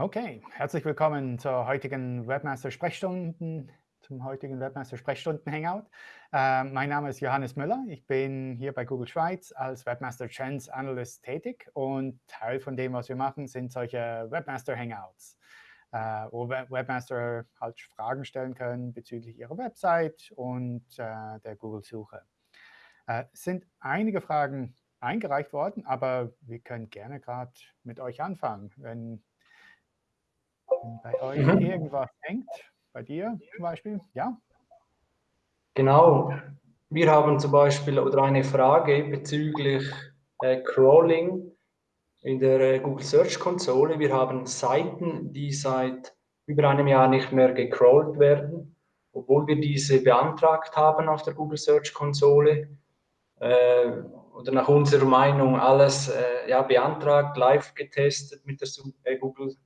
Okay, herzlich willkommen zur heutigen Webmaster-Sprechstunden, zum heutigen Webmaster-Sprechstunden-Hangout. Äh, mein Name ist Johannes Müller. Ich bin hier bei Google Schweiz als Webmaster Trends Analyst tätig und Teil von dem, was wir machen, sind solche Webmaster-Hangouts, äh, wo Webmaster halt Fragen stellen können bezüglich ihrer Website und äh, der Google-Suche. Es äh, sind einige Fragen eingereicht worden, aber wir können gerne gerade mit euch anfangen, wenn bei euch mhm. irgendwas hängt, bei dir zum Beispiel, ja? Genau. Wir haben zum Beispiel oder eine Frage bezüglich äh, Crawling in der äh, Google Search Konsole. Wir haben Seiten, die seit über einem Jahr nicht mehr gecrawlt werden, obwohl wir diese beantragt haben auf der Google Search Konsole. Äh, oder nach unserer Meinung alles äh, ja, beantragt, live getestet mit der äh, Google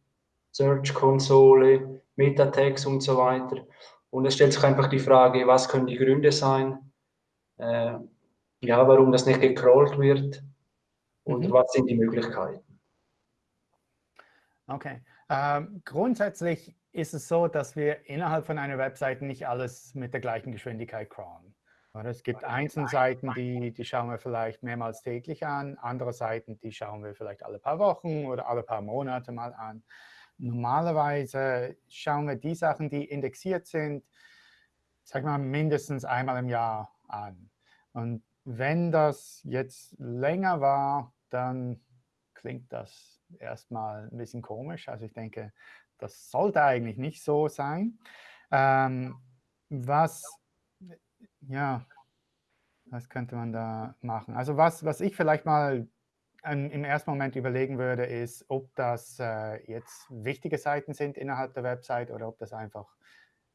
Search-Konsole, Meta-Tags und so weiter. Und es stellt sich einfach die Frage, was können die Gründe sein, äh, ja, warum das nicht gecrawlt wird und mhm. was sind die Möglichkeiten. Okay. Ähm, grundsätzlich ist es so, dass wir innerhalb von einer Webseite nicht alles mit der gleichen Geschwindigkeit crawlen. Es gibt einzelne Seiten, die, die schauen wir vielleicht mehrmals täglich an, andere Seiten, die schauen wir vielleicht alle paar Wochen oder alle paar Monate mal an. Normalerweise schauen wir die Sachen, die indexiert sind, sag mal, mindestens einmal im Jahr an. Und wenn das jetzt länger war, dann klingt das erstmal ein bisschen komisch. Also ich denke, das sollte eigentlich nicht so sein. Ähm, was, ja, was könnte man da machen? Also was, was ich vielleicht mal im ersten Moment überlegen würde, ist, ob das äh, jetzt wichtige Seiten sind innerhalb der Website oder ob das einfach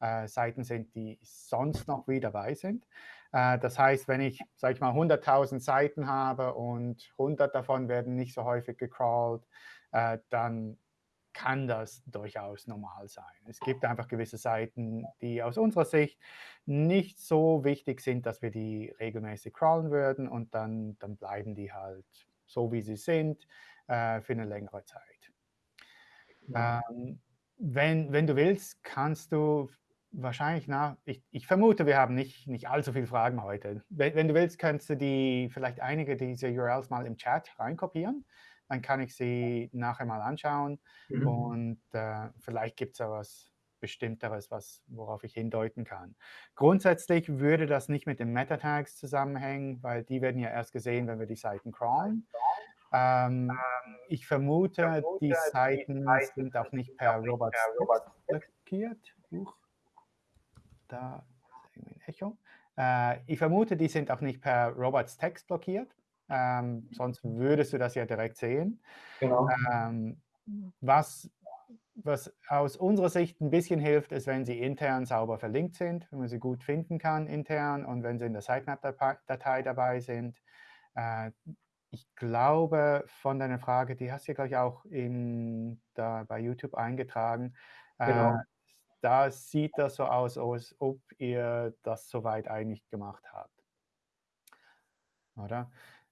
äh, Seiten sind, die sonst noch wie dabei sind. Äh, das heißt, wenn ich, sage ich mal, 100.000 Seiten habe und 100 davon werden nicht so häufig gecrawlt, äh, dann kann das durchaus normal sein. Es gibt einfach gewisse Seiten, die aus unserer Sicht nicht so wichtig sind, dass wir die regelmäßig crawlen würden und dann, dann bleiben die halt so wie sie sind, äh, für eine längere Zeit. Ähm, wenn, wenn du willst, kannst du wahrscheinlich nach, ich, ich vermute, wir haben nicht, nicht allzu viele Fragen heute. Wenn, wenn, du willst, kannst du die vielleicht einige dieser URLs mal im Chat reinkopieren. Dann kann ich sie nachher mal anschauen mhm. und äh, vielleicht gibt es ja was Bestimmteres, was, worauf ich hindeuten kann. Grundsätzlich würde das nicht mit den Meta-Tags zusammenhängen, weil die werden ja erst gesehen, wenn wir die Seiten crawlen. Ähm, ich vermute, die Seiten sind auch nicht per Robots blockiert. Huch. Da ist ein Echo. Äh, ich vermute, die sind auch nicht per Robots Text blockiert. Ähm, sonst würdest du das ja direkt sehen. Genau. Ähm, was was aus unserer Sicht ein bisschen hilft, ist, wenn sie intern sauber verlinkt sind, wenn man sie gut finden kann intern und wenn sie in der Sitemap-Datei dabei sind. Äh, ich glaube, von deiner Frage, die hast du, glaube ich, auch in, da bei YouTube eingetragen. Äh, genau. Äh, da sieht das so aus, als ob ihr das soweit eigentlich gemacht habt. Oder?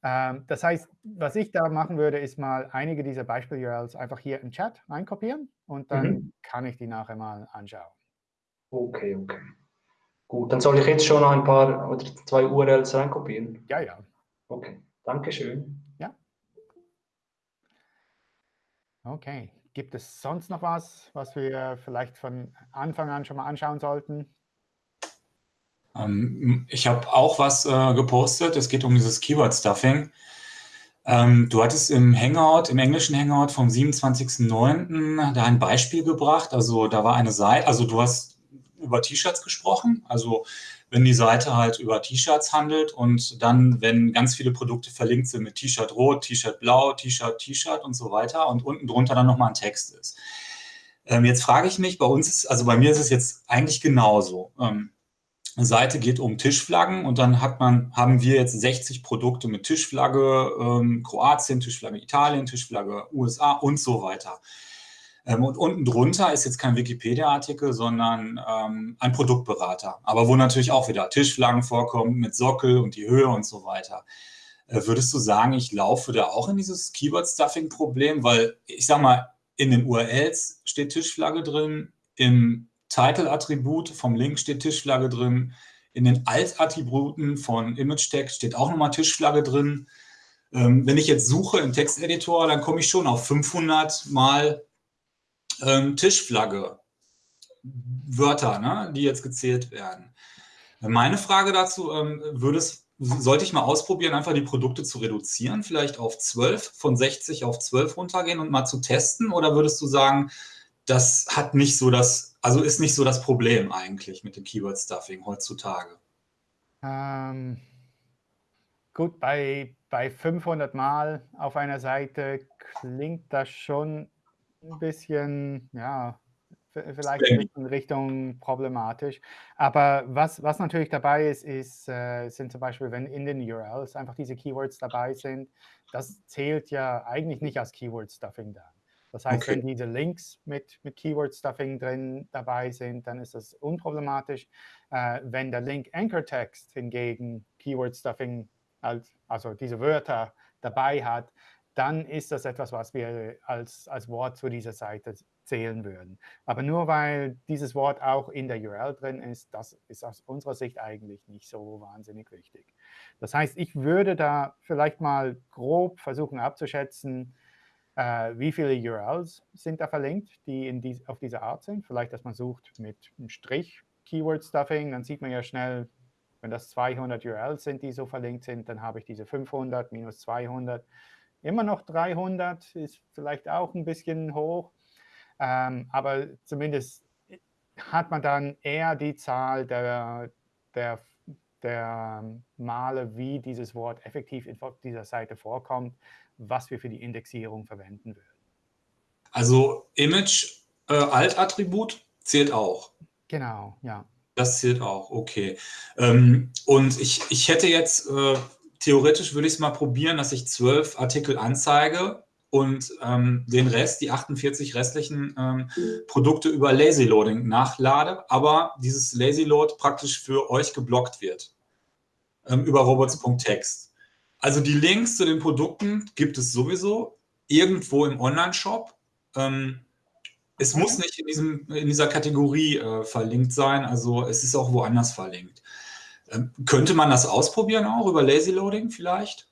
Ähm, das heißt, was ich da machen würde, ist mal einige dieser Beispiel-URLs einfach hier im Chat reinkopieren und dann mhm. kann ich die nachher mal anschauen. Okay, okay. Gut, dann soll ich jetzt schon ein paar oder zwei URLs reinkopieren? Ja, ja. Okay, danke schön. Ja. Okay, gibt es sonst noch was, was wir vielleicht von Anfang an schon mal anschauen sollten? Ähm, ich habe auch was äh, gepostet. Es geht um dieses Keyword-Stuffing. Ähm, du hattest im Hangout, im englischen Hangout vom 27.09. da ein Beispiel gebracht. Also da war eine Seite, also du hast über T-Shirts gesprochen. Also wenn die Seite halt über T-Shirts handelt und dann, wenn ganz viele Produkte verlinkt sind mit T-Shirt rot, T-Shirt blau, T-Shirt, T-Shirt und so weiter und unten drunter dann nochmal ein Text ist. Ähm, jetzt frage ich mich, bei uns ist, also bei mir ist es jetzt eigentlich genauso. Ähm, Seite geht um Tischflaggen und dann hat man, haben wir jetzt 60 Produkte mit Tischflagge ähm, Kroatien, Tischflagge Italien, Tischflagge USA und so weiter. Ähm, und unten drunter ist jetzt kein Wikipedia-Artikel, sondern ähm, ein Produktberater. Aber wo natürlich auch wieder Tischflaggen vorkommen mit Sockel und die Höhe und so weiter. Äh, würdest du sagen, ich laufe da auch in dieses Keyword-Stuffing-Problem? Weil ich sag mal, in den URLs steht Tischflagge drin, im Title-Attribut vom Link steht Tischflagge drin, in den Alt-Attributen von Image-Text steht auch nochmal Tischflagge drin. Ähm, wenn ich jetzt suche im Texteditor, dann komme ich schon auf 500 mal ähm, Tischflagge, Wörter, ne, die jetzt gezählt werden. Meine Frage dazu, ähm, würde sollte ich mal ausprobieren, einfach die Produkte zu reduzieren, vielleicht auf 12, von 60 auf 12 runtergehen und mal zu testen? Oder würdest du sagen, das hat nicht so das, also ist nicht so das Problem eigentlich mit dem Keyword-Stuffing heutzutage? Ähm, gut, bei, bei 500 Mal auf einer Seite klingt das schon ein bisschen, ja, vielleicht in Richtung problematisch. Aber was, was natürlich dabei ist, ist äh, sind zum Beispiel, wenn in den URLs einfach diese Keywords dabei sind, das zählt ja eigentlich nicht als Keyword-Stuffing dann. Das heißt, okay. wenn diese Links mit, mit Keyword-Stuffing drin dabei sind, dann ist das unproblematisch. Äh, wenn der Link Anchor Text hingegen Keyword-Stuffing, also diese Wörter dabei hat, dann ist das etwas, was wir als, als Wort zu dieser Seite zählen würden. Aber nur weil dieses Wort auch in der URL drin ist, das ist aus unserer Sicht eigentlich nicht so wahnsinnig wichtig. Das heißt, ich würde da vielleicht mal grob versuchen abzuschätzen, wie viele URLs sind da verlinkt, die dies, auf diese Art sind. Vielleicht, dass man sucht mit einem Strich Keyword Stuffing, dann sieht man ja schnell, wenn das 200 URLs sind, die so verlinkt sind, dann habe ich diese 500 minus 200 Immer noch 300 ist vielleicht auch ein bisschen hoch, ähm, aber zumindest hat man dann eher die Zahl der, der, der Male, wie dieses Wort effektiv in dieser Seite vorkommt, was wir für die Indexierung verwenden würden. Also Image äh, Alt-Attribut zählt auch. Genau, ja. Das zählt auch, okay. Ähm, und ich, ich hätte jetzt äh, theoretisch würde ich es mal probieren, dass ich zwölf Artikel anzeige und ähm, den Rest, die 48 restlichen ähm, Produkte über Lazy Loading nachlade, aber dieses Lazy Load praktisch für euch geblockt wird ähm, über robots.text. Also die Links zu den Produkten gibt es sowieso irgendwo im Online-Shop. Ähm, es muss nicht in, diesem, in dieser Kategorie äh, verlinkt sein, also es ist auch woanders verlinkt. Ähm, könnte man das ausprobieren auch über Lazy Loading vielleicht?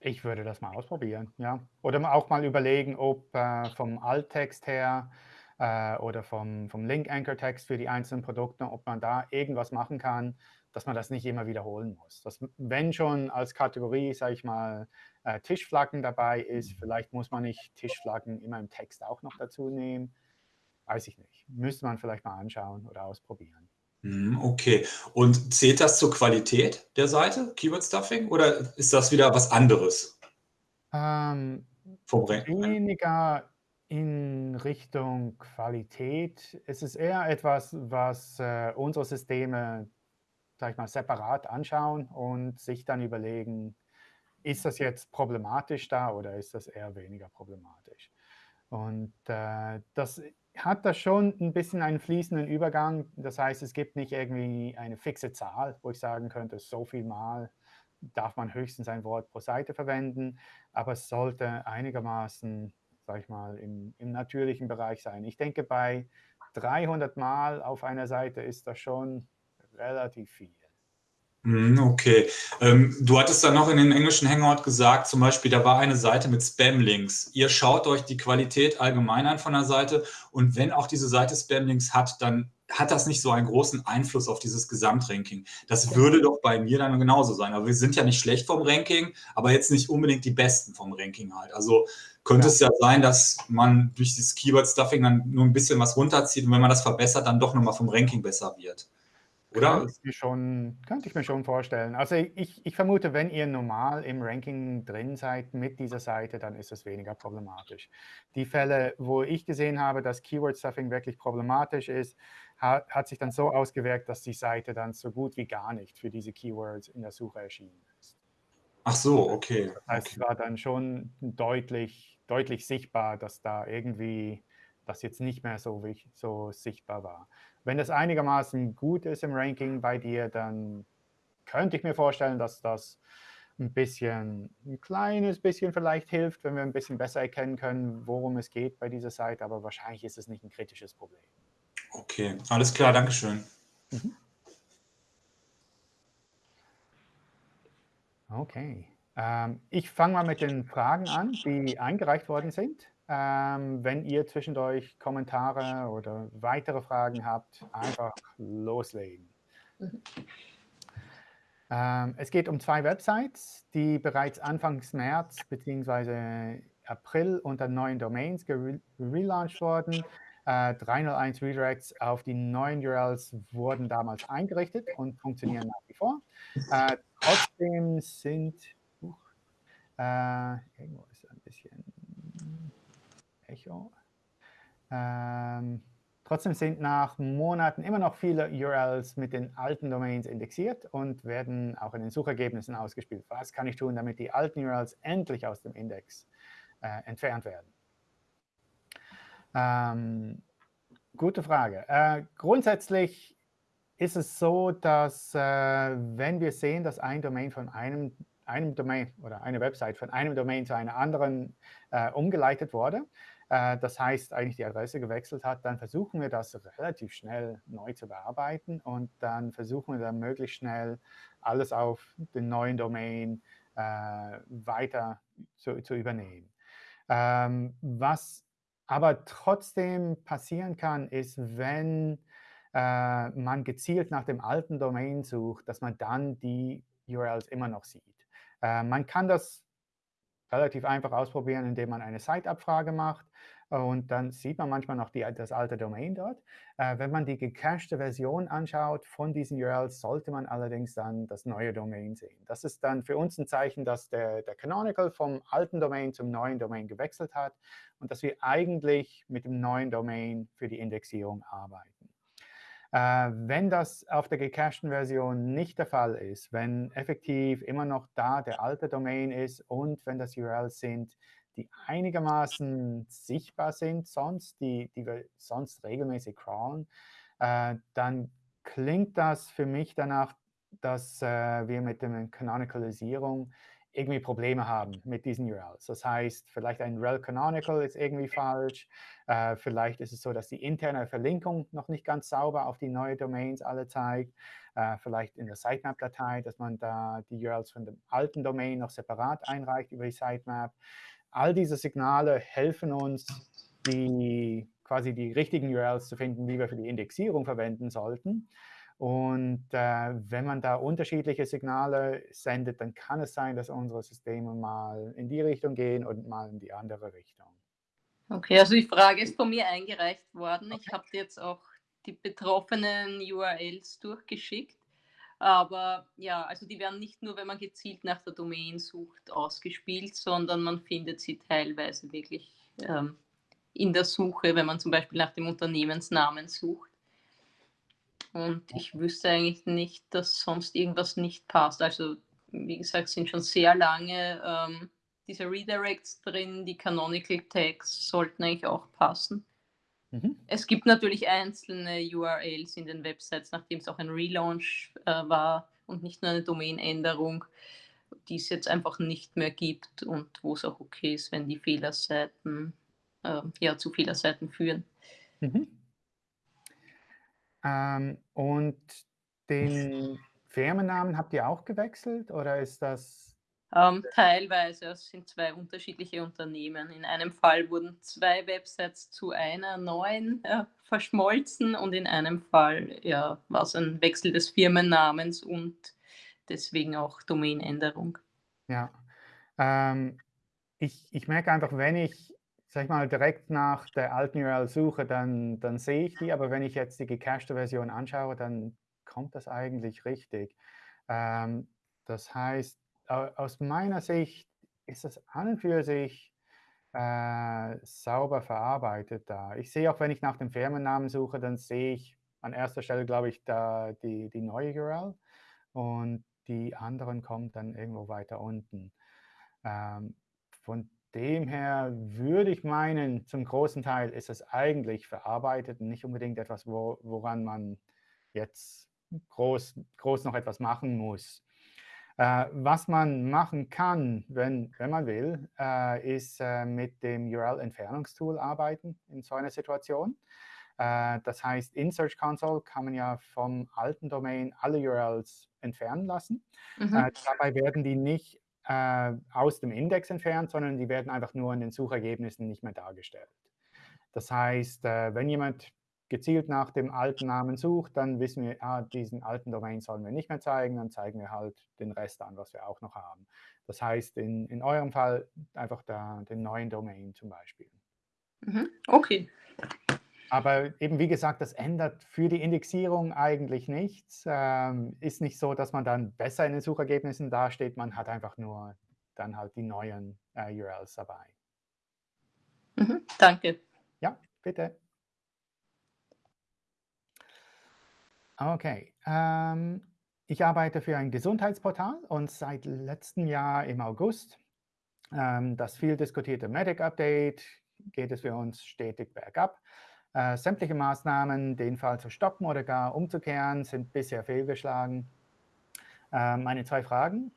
Ich würde das mal ausprobieren, ja. Oder auch mal überlegen, ob äh, vom Alttext her äh, oder vom, vom Link-Anchor-Text für die einzelnen Produkte, ob man da irgendwas machen kann, dass man das nicht immer wiederholen muss. Dass, wenn schon als Kategorie, sage ich mal, äh, Tischflaggen dabei ist, vielleicht muss man nicht Tischflaggen immer im Text auch noch dazu nehmen. Weiß ich nicht. Müsste man vielleicht mal anschauen oder ausprobieren. Mhm, okay. Und zählt das zur Qualität der Seite, Keyword Stuffing, oder ist das wieder was anderes? Ähm, weniger in Richtung Qualität. Es ist eher etwas, was äh, unsere Systeme, sag ich mal, separat anschauen und sich dann überlegen, ist das jetzt problematisch da oder ist das eher weniger problematisch? Und äh, das hat das schon ein bisschen einen fließenden Übergang. Das heißt, es gibt nicht irgendwie eine fixe Zahl, wo ich sagen könnte, so viel Mal darf man höchstens ein Wort pro Seite verwenden, aber es sollte einigermaßen, sag ich mal, im, im natürlichen Bereich sein. Ich denke, bei 300 Mal auf einer Seite ist das schon relativ viel. Mhm, okay. Ähm, du hattest dann noch in den englischen Hangout gesagt, zum Beispiel, da war eine Seite mit Spam-Links. Ihr schaut euch die Qualität allgemein an von der Seite und wenn auch diese Seite Spam-Links hat, dann hat das nicht so einen großen Einfluss auf dieses Gesamtranking. Das würde doch bei mir dann genauso sein. Aber wir sind ja nicht schlecht vom Ranking, aber jetzt nicht unbedingt die Besten vom Ranking halt. Also könnte ja. es ja sein, dass man durch dieses Keyword-Stuffing dann nur ein bisschen was runterzieht und wenn man das verbessert, dann doch nochmal vom Ranking besser wird. Oder? Könnte ich, mir schon, könnte ich mir schon vorstellen. Also ich, ich vermute, wenn ihr normal im Ranking drin seid mit dieser Seite, dann ist es weniger problematisch. Die Fälle, wo ich gesehen habe, dass Keyword-Stuffing wirklich problematisch ist, hat, hat sich dann so ausgewirkt, dass die Seite dann so gut wie gar nicht für diese Keywords in der Suche erschienen ist. Ach so, okay. Das heißt, okay. es war dann schon deutlich, deutlich sichtbar, dass da irgendwie das jetzt nicht mehr so, so sichtbar war. Wenn das einigermaßen gut ist im Ranking bei dir, dann könnte ich mir vorstellen, dass das ein bisschen, ein kleines bisschen vielleicht hilft, wenn wir ein bisschen besser erkennen können, worum es geht bei dieser Seite, aber wahrscheinlich ist es nicht ein kritisches Problem. Okay, alles klar, Dankeschön. Mhm. Okay. Ähm, ich fange mal mit den Fragen an, die eingereicht worden sind. Ähm, wenn ihr zwischendurch Kommentare oder weitere Fragen habt, einfach loslegen. Mhm. Ähm, es geht um zwei Websites, die bereits Anfangs März bzw. April unter neuen Domains gelauncht wurden. Äh, 301 Redirects auf die neuen URLs wurden damals eingerichtet und funktionieren nach wie vor. Äh, trotzdem sind, uh, äh, irgendwo Echo. Ähm, Trotzdem sind nach Monaten immer noch viele URLs mit den alten Domains indexiert und werden auch in den Suchergebnissen ausgespielt. Was kann ich tun, damit die alten URLs endlich aus dem Index äh, entfernt werden? Ähm, gute Frage. Äh, grundsätzlich ist es so, dass äh, wenn wir sehen, dass ein Domain von einem, einem Domain oder eine Website von einem Domain zu einer anderen äh, umgeleitet wurde, das heißt, eigentlich die Adresse gewechselt hat, dann versuchen wir das relativ schnell neu zu bearbeiten und dann versuchen wir dann möglichst schnell alles auf den neuen Domain äh, weiter zu, zu übernehmen. Ähm, was aber trotzdem passieren kann, ist, wenn äh, man gezielt nach dem alten Domain sucht, dass man dann die URLs immer noch sieht. Äh, man kann das relativ einfach ausprobieren, indem man eine Site-Abfrage macht. Und dann sieht man manchmal noch die, das alte Domain dort. Äh, wenn man die gecachte Version anschaut von diesen URLs, sollte man allerdings dann das neue Domain sehen. Das ist dann für uns ein Zeichen, dass der, der Canonical vom alten Domain zum neuen Domain gewechselt hat und dass wir eigentlich mit dem neuen Domain für die Indexierung arbeiten. Äh, wenn das auf der gecachten Version nicht der Fall ist, wenn effektiv immer noch da der alte Domain ist und wenn das URLs sind, die einigermaßen sichtbar sind sonst, die, die wir sonst regelmäßig crawlen, äh, dann klingt das für mich danach, dass äh, wir mit der Canonicalisierung irgendwie Probleme haben mit diesen URLs. Das heißt, vielleicht ein rel canonical ist irgendwie falsch. Äh, vielleicht ist es so, dass die interne Verlinkung noch nicht ganz sauber auf die neuen Domains alle zeigt. Äh, vielleicht in der Sitemap-Datei, dass man da die URLs von dem alten Domain noch separat einreicht über die Sitemap. All diese Signale helfen uns, die, quasi die richtigen URLs zu finden, die wir für die Indexierung verwenden sollten. Und äh, wenn man da unterschiedliche Signale sendet, dann kann es sein, dass unsere Systeme mal in die Richtung gehen und mal in die andere Richtung. Okay, also die Frage ist von mir eingereicht worden. Okay. Ich habe jetzt auch die betroffenen URLs durchgeschickt. Aber ja, also die werden nicht nur, wenn man gezielt nach der Domain sucht, ausgespielt, sondern man findet sie teilweise wirklich ähm, in der Suche, wenn man zum Beispiel nach dem Unternehmensnamen sucht. Und ich wüsste eigentlich nicht, dass sonst irgendwas nicht passt. Also, wie gesagt, sind schon sehr lange ähm, diese Redirects drin. Die Canonical Tags sollten eigentlich auch passen. Mhm. Es gibt natürlich einzelne URLs in den Websites, nachdem es auch ein Relaunch äh, war und nicht nur eine Domainänderung, die es jetzt einfach nicht mehr gibt und wo es auch okay ist, wenn die Fehlerseiten äh, ja, zu Fehlerseiten führen. Mhm. Ähm, und den Firmennamen habt ihr auch gewechselt oder ist das? Ähm, teilweise, es sind zwei unterschiedliche Unternehmen. In einem Fall wurden zwei Websites zu einer neuen äh, verschmolzen und in einem Fall ja, war es ein Wechsel des Firmennamens und deswegen auch Domainänderung. Ja, ähm, ich, ich merke einfach, wenn ich sag ich mal, direkt nach der alten URL suche, dann, dann sehe ich die, aber wenn ich jetzt die gecachte Version anschaue, dann kommt das eigentlich richtig. Ähm, das heißt, aus meiner Sicht ist das an und für sich äh, sauber verarbeitet da. Ich sehe auch, wenn ich nach dem Firmennamen suche, dann sehe ich an erster Stelle, glaube ich, da die, die neue URL und die anderen kommen dann irgendwo weiter unten. Ähm, von dem her würde ich meinen, zum großen Teil ist es eigentlich verarbeitet und nicht unbedingt etwas, wo, woran man jetzt groß, groß noch etwas machen muss. Äh, was man machen kann, wenn, wenn man will, äh, ist äh, mit dem URL-Entfernungstool arbeiten in so einer Situation. Äh, das heißt, in Search Console kann man ja vom alten Domain alle URLs entfernen lassen. Mhm. Äh, dabei werden die nicht äh, aus dem Index entfernt, sondern die werden einfach nur in den Suchergebnissen nicht mehr dargestellt. Das heißt, wenn jemand gezielt nach dem alten Namen sucht, dann wissen wir, ah, diesen alten Domain sollen wir nicht mehr zeigen, dann zeigen wir halt den Rest an, was wir auch noch haben. Das heißt, in, in eurem Fall einfach da, den neuen Domain zum Beispiel. Mhm. Okay. Aber eben wie gesagt, das ändert für die Indexierung eigentlich nichts. Ähm, ist nicht so, dass man dann besser in den Suchergebnissen dasteht, man hat einfach nur dann halt die neuen äh, URLs dabei. Mhm. Danke. Ja, bitte. Okay. Ähm, ich arbeite für ein Gesundheitsportal und seit letztem Jahr im August ähm, das viel diskutierte Medic Update geht es für uns stetig bergab. Äh, sämtliche Maßnahmen, den Fall zu stoppen oder gar umzukehren, sind bisher fehlgeschlagen. Äh, meine zwei Fragen.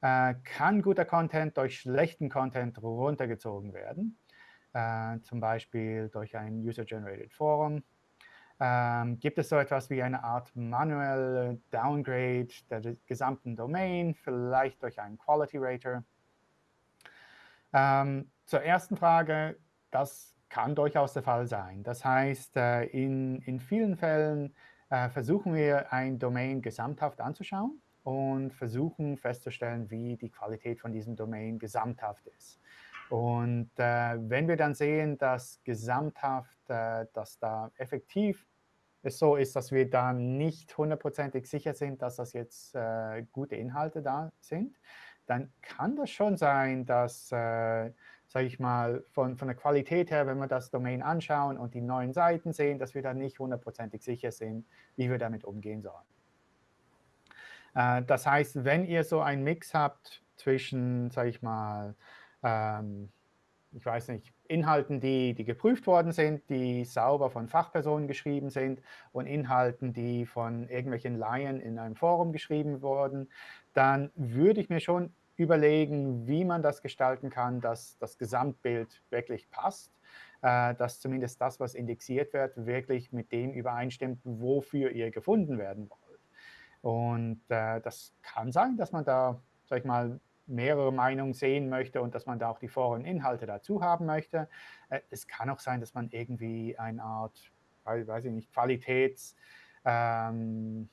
Äh, kann guter Content durch schlechten Content runtergezogen werden? Äh, zum Beispiel durch ein User-Generated Forum ähm, gibt es so etwas wie eine Art manuelle Downgrade der gesamten Domain, vielleicht durch einen Quality Rater? Ähm, zur ersten Frage, das kann durchaus der Fall sein. Das heißt, äh, in, in vielen Fällen äh, versuchen wir, ein Domain gesamthaft anzuschauen und versuchen festzustellen, wie die Qualität von diesem Domain gesamthaft ist. Und äh, wenn wir dann sehen, dass gesamthaft, äh, dass da effektiv es so ist, dass wir da nicht hundertprozentig sicher sind, dass das jetzt äh, gute Inhalte da sind, dann kann das schon sein, dass, äh, sage ich mal, von, von der Qualität her, wenn wir das Domain anschauen und die neuen Seiten sehen, dass wir da nicht hundertprozentig sicher sind, wie wir damit umgehen sollen. Äh, das heißt, wenn ihr so einen Mix habt zwischen, sage ich mal, ähm, ich weiß nicht, Inhalten, die, die geprüft worden sind, die sauber von Fachpersonen geschrieben sind und Inhalten, die von irgendwelchen Laien in einem Forum geschrieben wurden, dann würde ich mir schon überlegen, wie man das gestalten kann, dass das Gesamtbild wirklich passt, äh, dass zumindest das, was indexiert wird, wirklich mit dem übereinstimmt, wofür ihr gefunden werden wollt. Und äh, das kann sein, dass man da, sag ich mal, mehrere Meinungen sehen möchte und dass man da auch die Foreninhalte dazu haben möchte. Äh, es kann auch sein, dass man irgendwie eine Art, weiß ich nicht, Qualitäts, ähm,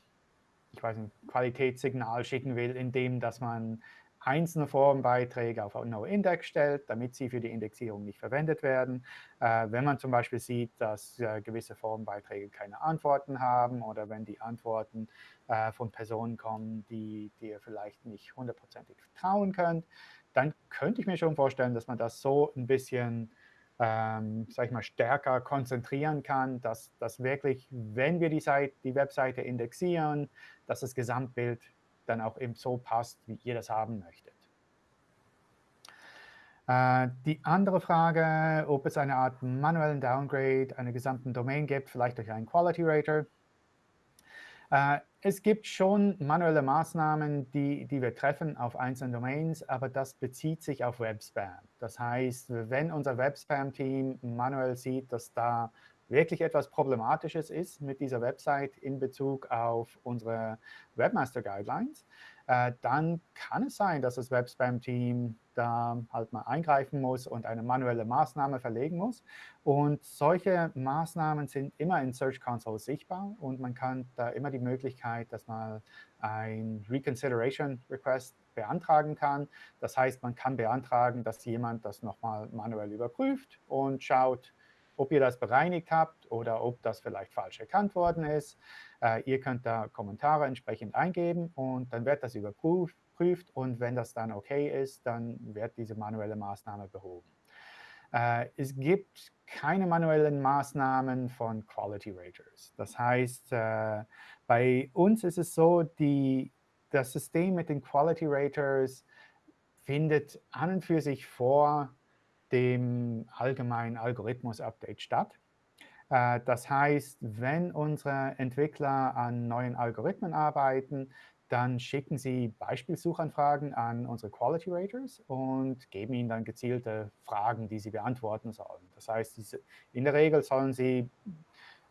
ich weiß nicht, Qualitätssignal schicken will, indem dass man einzelne Forenbeiträge auf No-Index stellt, damit sie für die Indexierung nicht verwendet werden. Äh, wenn man zum Beispiel sieht, dass äh, gewisse Forenbeiträge keine Antworten haben oder wenn die Antworten äh, von Personen kommen, die, die ihr vielleicht nicht hundertprozentig vertrauen könnt, dann könnte ich mir schon vorstellen, dass man das so ein bisschen ähm, sag ich mal, stärker konzentrieren kann, dass, dass wirklich, wenn wir die, Seite, die Webseite indexieren, dass das Gesamtbild dann auch eben so passt, wie ihr das haben möchtet. Äh, die andere Frage, ob es eine Art manuellen Downgrade einer gesamten Domain gibt, vielleicht durch einen Quality Rater. Äh, es gibt schon manuelle Maßnahmen, die, die wir treffen auf einzelnen Domains, aber das bezieht sich auf Webspam. Das heißt, wenn unser Webspam-Team manuell sieht, dass da wirklich etwas Problematisches ist mit dieser Website in Bezug auf unsere Webmaster Guidelines, äh, dann kann es sein, dass das Webspam-Team da halt mal eingreifen muss und eine manuelle Maßnahme verlegen muss. Und solche Maßnahmen sind immer in Search Console sichtbar und man kann da immer die Möglichkeit, dass man ein Reconsideration Request beantragen kann. Das heißt, man kann beantragen, dass jemand das nochmal manuell überprüft und schaut, ob ihr das bereinigt habt oder ob das vielleicht falsch erkannt worden ist. Äh, ihr könnt da Kommentare entsprechend eingeben und dann wird das überprüft und wenn das dann okay ist, dann wird diese manuelle Maßnahme behoben. Äh, es gibt keine manuellen Maßnahmen von Quality Raters. Das heißt, äh, bei uns ist es so, die, das System mit den Quality Raters findet an und für sich vor dem allgemeinen Algorithmus-Update statt. Äh, das heißt, wenn unsere Entwickler an neuen Algorithmen arbeiten, dann schicken Sie Beispielsuchanfragen an unsere Quality Raters und geben ihnen dann gezielte Fragen, die sie beantworten sollen. Das heißt, in der Regel sollen Sie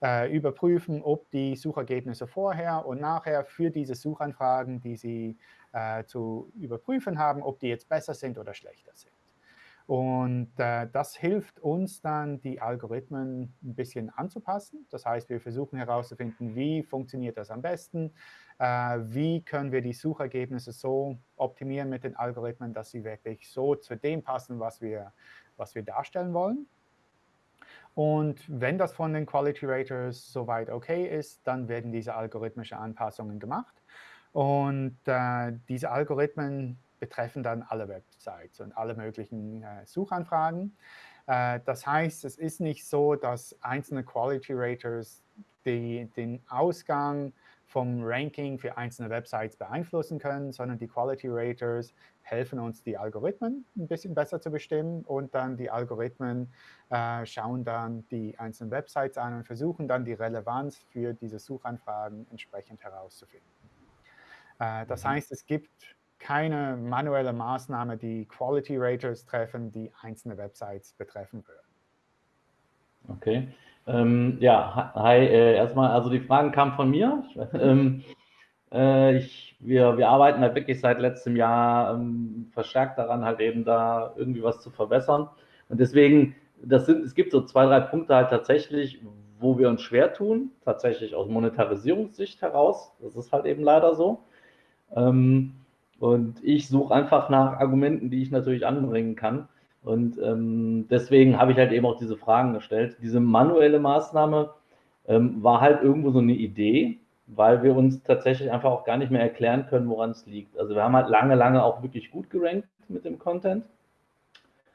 äh, überprüfen, ob die Suchergebnisse vorher und nachher für diese Suchanfragen, die Sie äh, zu überprüfen haben, ob die jetzt besser sind oder schlechter sind. Und äh, das hilft uns dann, die Algorithmen ein bisschen anzupassen. Das heißt, wir versuchen herauszufinden, wie funktioniert das am besten, äh, wie können wir die Suchergebnisse so optimieren mit den Algorithmen, dass sie wirklich so zu dem passen, was wir, was wir darstellen wollen. Und wenn das von den Quality Raters soweit okay ist, dann werden diese algorithmischen Anpassungen gemacht. Und äh, diese Algorithmen betreffen dann alle Websites und alle möglichen äh, Suchanfragen. Äh, das heißt, es ist nicht so, dass einzelne Quality Raters die, den Ausgang vom Ranking für einzelne Websites beeinflussen können, sondern die Quality Raters helfen uns, die Algorithmen ein bisschen besser zu bestimmen und dann die Algorithmen äh, schauen dann die einzelnen Websites an und versuchen dann die Relevanz für diese Suchanfragen entsprechend herauszufinden. Äh, das mhm. heißt, es gibt keine manuelle Maßnahme, die Quality Raters treffen, die einzelne Websites betreffen würden. Okay. Ähm, ja, hi, äh, erstmal, also die Fragen kamen von mir. ähm, äh, ich, wir, wir arbeiten halt wirklich seit letztem Jahr ähm, verstärkt daran, halt eben da irgendwie was zu verbessern. Und deswegen, das sind, es gibt so zwei, drei Punkte halt tatsächlich, wo wir uns schwer tun, tatsächlich aus Monetarisierungssicht heraus. Das ist halt eben leider so. Ähm, und ich suche einfach nach Argumenten, die ich natürlich anbringen kann. Und ähm, deswegen habe ich halt eben auch diese Fragen gestellt. Diese manuelle Maßnahme ähm, war halt irgendwo so eine Idee, weil wir uns tatsächlich einfach auch gar nicht mehr erklären können, woran es liegt. Also wir haben halt lange, lange auch wirklich gut gerankt mit dem Content.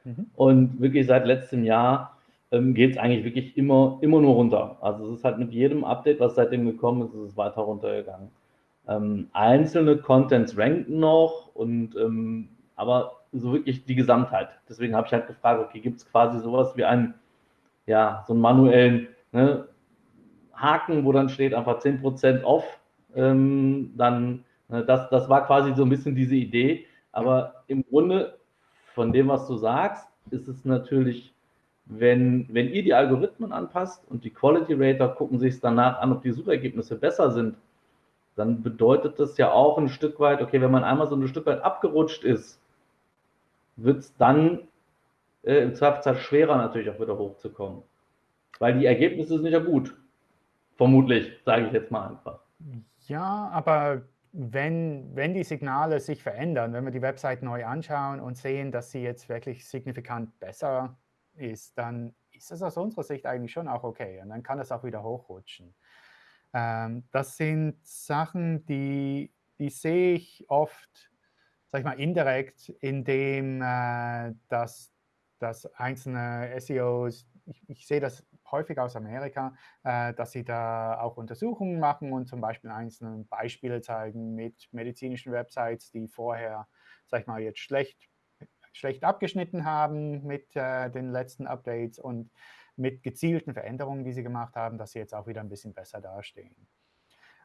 Mhm. Und wirklich seit letztem Jahr ähm, geht es eigentlich wirklich immer, immer nur runter. Also es ist halt mit jedem Update, was seitdem gekommen ist, ist es weiter runtergegangen. Ähm, einzelne Contents ranken noch und ähm, aber so wirklich die Gesamtheit. Deswegen habe ich halt gefragt, okay, gibt es quasi sowas wie einen, ja, so einen manuellen ne, Haken, wo dann steht einfach 10% off. Ähm, dann, ne, das, das war quasi so ein bisschen diese Idee. Aber im Grunde, von dem, was du sagst, ist es natürlich, wenn, wenn ihr die Algorithmen anpasst und die Quality Rater gucken sich danach an, ob die Suchergebnisse besser sind, dann bedeutet das ja auch ein Stück weit, okay, wenn man einmal so ein Stück weit abgerutscht ist, wird es dann äh, im Zweifelsfall schwerer natürlich auch wieder hochzukommen. Weil die Ergebnisse sind ja gut. Vermutlich, sage ich jetzt mal einfach. Ja, aber wenn, wenn die Signale sich verändern, wenn wir die Website neu anschauen und sehen, dass sie jetzt wirklich signifikant besser ist, dann ist es aus unserer Sicht eigentlich schon auch okay. Und dann kann es auch wieder hochrutschen. Ähm, das sind Sachen, die, die sehe ich oft, sag ich mal, indirekt, indem äh, dass, dass einzelne SEOs, ich, ich sehe das häufig aus Amerika, äh, dass sie da auch Untersuchungen machen und zum Beispiel einzelne Beispiele zeigen mit medizinischen Websites, die vorher, sag ich mal, jetzt schlecht, schlecht abgeschnitten haben mit äh, den letzten Updates. Und mit gezielten Veränderungen, die sie gemacht haben, dass sie jetzt auch wieder ein bisschen besser dastehen.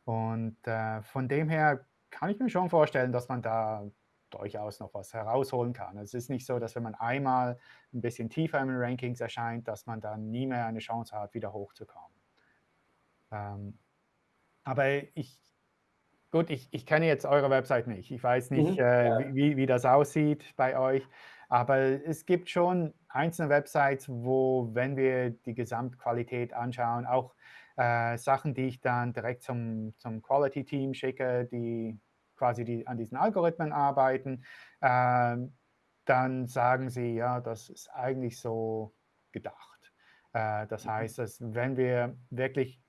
Und äh, von dem her kann ich mir schon vorstellen, dass man da durchaus noch was herausholen kann. Es ist nicht so, dass wenn man einmal ein bisschen tiefer in den Rankings erscheint, dass man dann nie mehr eine Chance hat, wieder hochzukommen. Ähm, aber ich, gut, ich, ich kenne jetzt eure Website nicht. Ich weiß nicht, mhm, äh, wie, wie das aussieht bei euch. Aber es gibt schon einzelne Websites, wo, wenn wir die Gesamtqualität anschauen, auch äh, Sachen, die ich dann direkt zum, zum Quality-Team schicke, die quasi die, an diesen Algorithmen arbeiten, äh, dann sagen sie, ja, das ist eigentlich so gedacht. Äh, das mhm. heißt, dass wenn wir wirklich,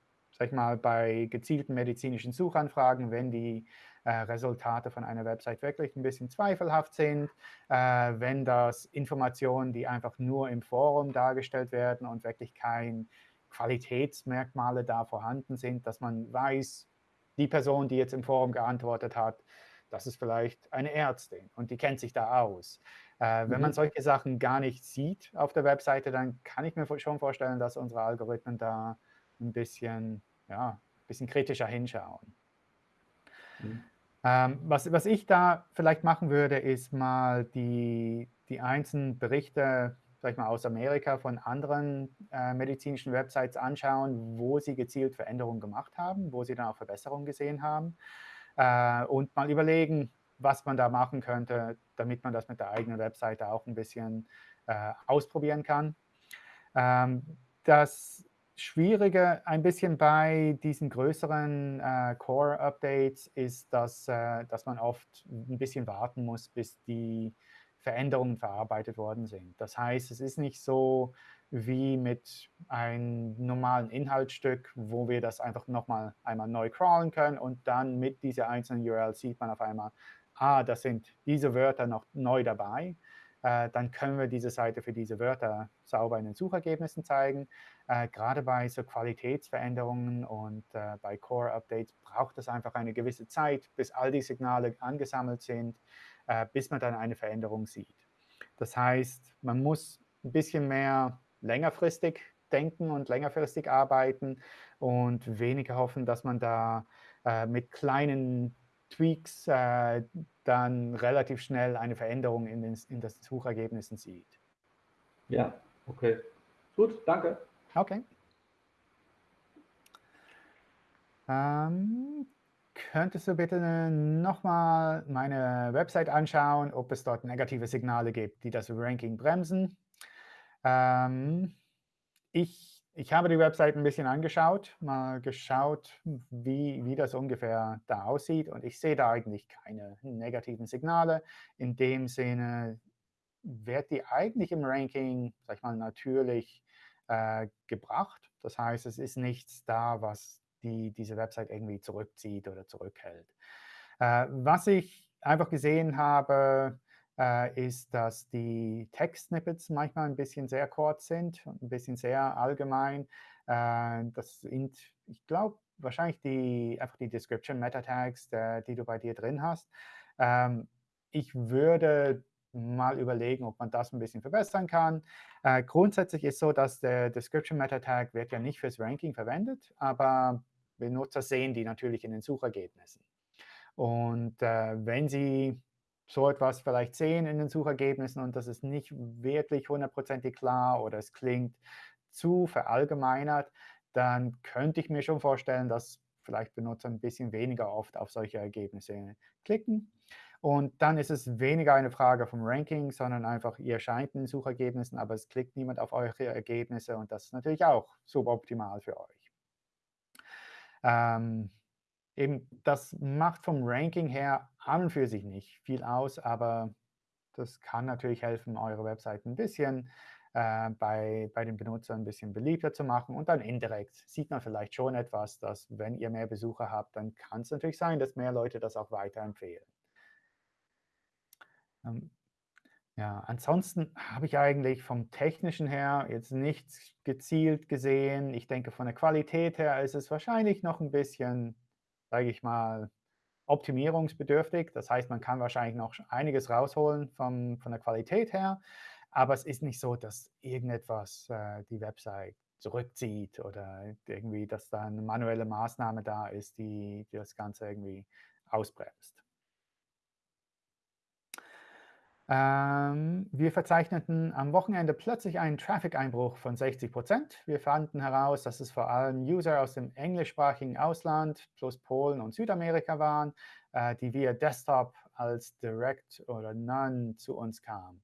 sag ich mal, bei gezielten medizinischen Suchanfragen, wenn die äh, Resultate von einer Website wirklich ein bisschen zweifelhaft sind, äh, wenn das Informationen, die einfach nur im Forum dargestellt werden und wirklich kein Qualitätsmerkmale da vorhanden sind, dass man weiß, die Person, die jetzt im Forum geantwortet hat, das ist vielleicht eine Ärztin und die kennt sich da aus. Äh, wenn mhm. man solche Sachen gar nicht sieht auf der Webseite, dann kann ich mir schon vorstellen, dass unsere Algorithmen da ein bisschen, ja, ein bisschen kritischer hinschauen. Mhm. Ähm, was, was ich da vielleicht machen würde, ist mal die, die einzelnen Berichte ich mal, aus Amerika von anderen äh, medizinischen Websites anschauen, wo sie gezielt Veränderungen gemacht haben, wo sie dann auch Verbesserungen gesehen haben äh, und mal überlegen, was man da machen könnte, damit man das mit der eigenen Webseite auch ein bisschen äh, ausprobieren kann. Ähm, das Schwierige ein bisschen bei diesen größeren äh, Core-Updates ist, dass, äh, dass man oft ein bisschen warten muss, bis die Veränderungen verarbeitet worden sind. Das heißt, es ist nicht so wie mit einem normalen Inhaltsstück, wo wir das einfach nochmal einmal neu crawlen können und dann mit dieser einzelnen URL sieht man auf einmal, ah, das sind diese Wörter noch neu dabei. Äh, dann können wir diese Seite für diese Wörter sauber in den Suchergebnissen zeigen. Äh, gerade bei so Qualitätsveränderungen und äh, bei Core-Updates braucht es einfach eine gewisse Zeit, bis all die Signale angesammelt sind äh, bis man dann eine Veränderung sieht. Das heißt, man muss ein bisschen mehr längerfristig denken und längerfristig arbeiten und weniger hoffen, dass man da äh, mit kleinen Tweaks äh, dann relativ schnell eine Veränderung in den, in den Suchergebnissen sieht. Ja, okay. Gut, danke. Okay. Ähm, Könntest du bitte nochmal meine Website anschauen, ob es dort negative Signale gibt, die das Ranking bremsen? Ähm, ich, ich habe die Website ein bisschen angeschaut, mal geschaut, wie, wie das ungefähr da aussieht. Und ich sehe da eigentlich keine negativen Signale. In dem Sinne wird die eigentlich im Ranking, sag ich mal, natürlich äh, gebracht. Das heißt, es ist nichts da, was die diese Website irgendwie zurückzieht oder zurückhält. Äh, was ich einfach gesehen habe, äh, ist, dass die Text-Snippets manchmal ein bisschen sehr kurz sind ein bisschen sehr allgemein. Äh, das sind, ich glaube, wahrscheinlich die, einfach die Description Meta-Tags, die du bei dir drin hast. Ähm, ich würde mal überlegen, ob man das ein bisschen verbessern kann. Äh, grundsätzlich ist so, dass der Description Meta Tag wird ja nicht fürs Ranking verwendet, aber Benutzer sehen die natürlich in den Suchergebnissen. Und äh, wenn Sie so etwas vielleicht sehen in den Suchergebnissen und das ist nicht wirklich hundertprozentig klar oder es klingt zu verallgemeinert, dann könnte ich mir schon vorstellen, dass vielleicht Benutzer ein bisschen weniger oft auf solche Ergebnisse klicken. Und dann ist es weniger eine Frage vom Ranking, sondern einfach, ihr erscheint in den Suchergebnissen, aber es klickt niemand auf eure Ergebnisse und das ist natürlich auch suboptimal für euch. Ähm, eben, das macht vom Ranking her an und für sich nicht viel aus, aber das kann natürlich helfen, eure Webseite ein bisschen äh, bei, bei den Benutzern ein bisschen beliebter zu machen. Und dann indirekt sieht man vielleicht schon etwas, dass wenn ihr mehr Besucher habt, dann kann es natürlich sein, dass mehr Leute das auch weiterempfehlen. Ähm, ja, ansonsten habe ich eigentlich vom Technischen her jetzt nichts gezielt gesehen. Ich denke, von der Qualität her ist es wahrscheinlich noch ein bisschen, sage ich mal, optimierungsbedürftig. Das heißt, man kann wahrscheinlich noch einiges rausholen vom, von der Qualität her. Aber es ist nicht so, dass irgendetwas äh, die Website zurückzieht oder irgendwie, dass da eine manuelle Maßnahme da ist, die, die das Ganze irgendwie ausbremst. Ähm, wir verzeichneten am Wochenende plötzlich einen Traffic-Einbruch von 60 Prozent. Wir fanden heraus, dass es vor allem User aus dem englischsprachigen Ausland plus Polen und Südamerika waren, äh, die via Desktop als Direct oder None zu uns kamen.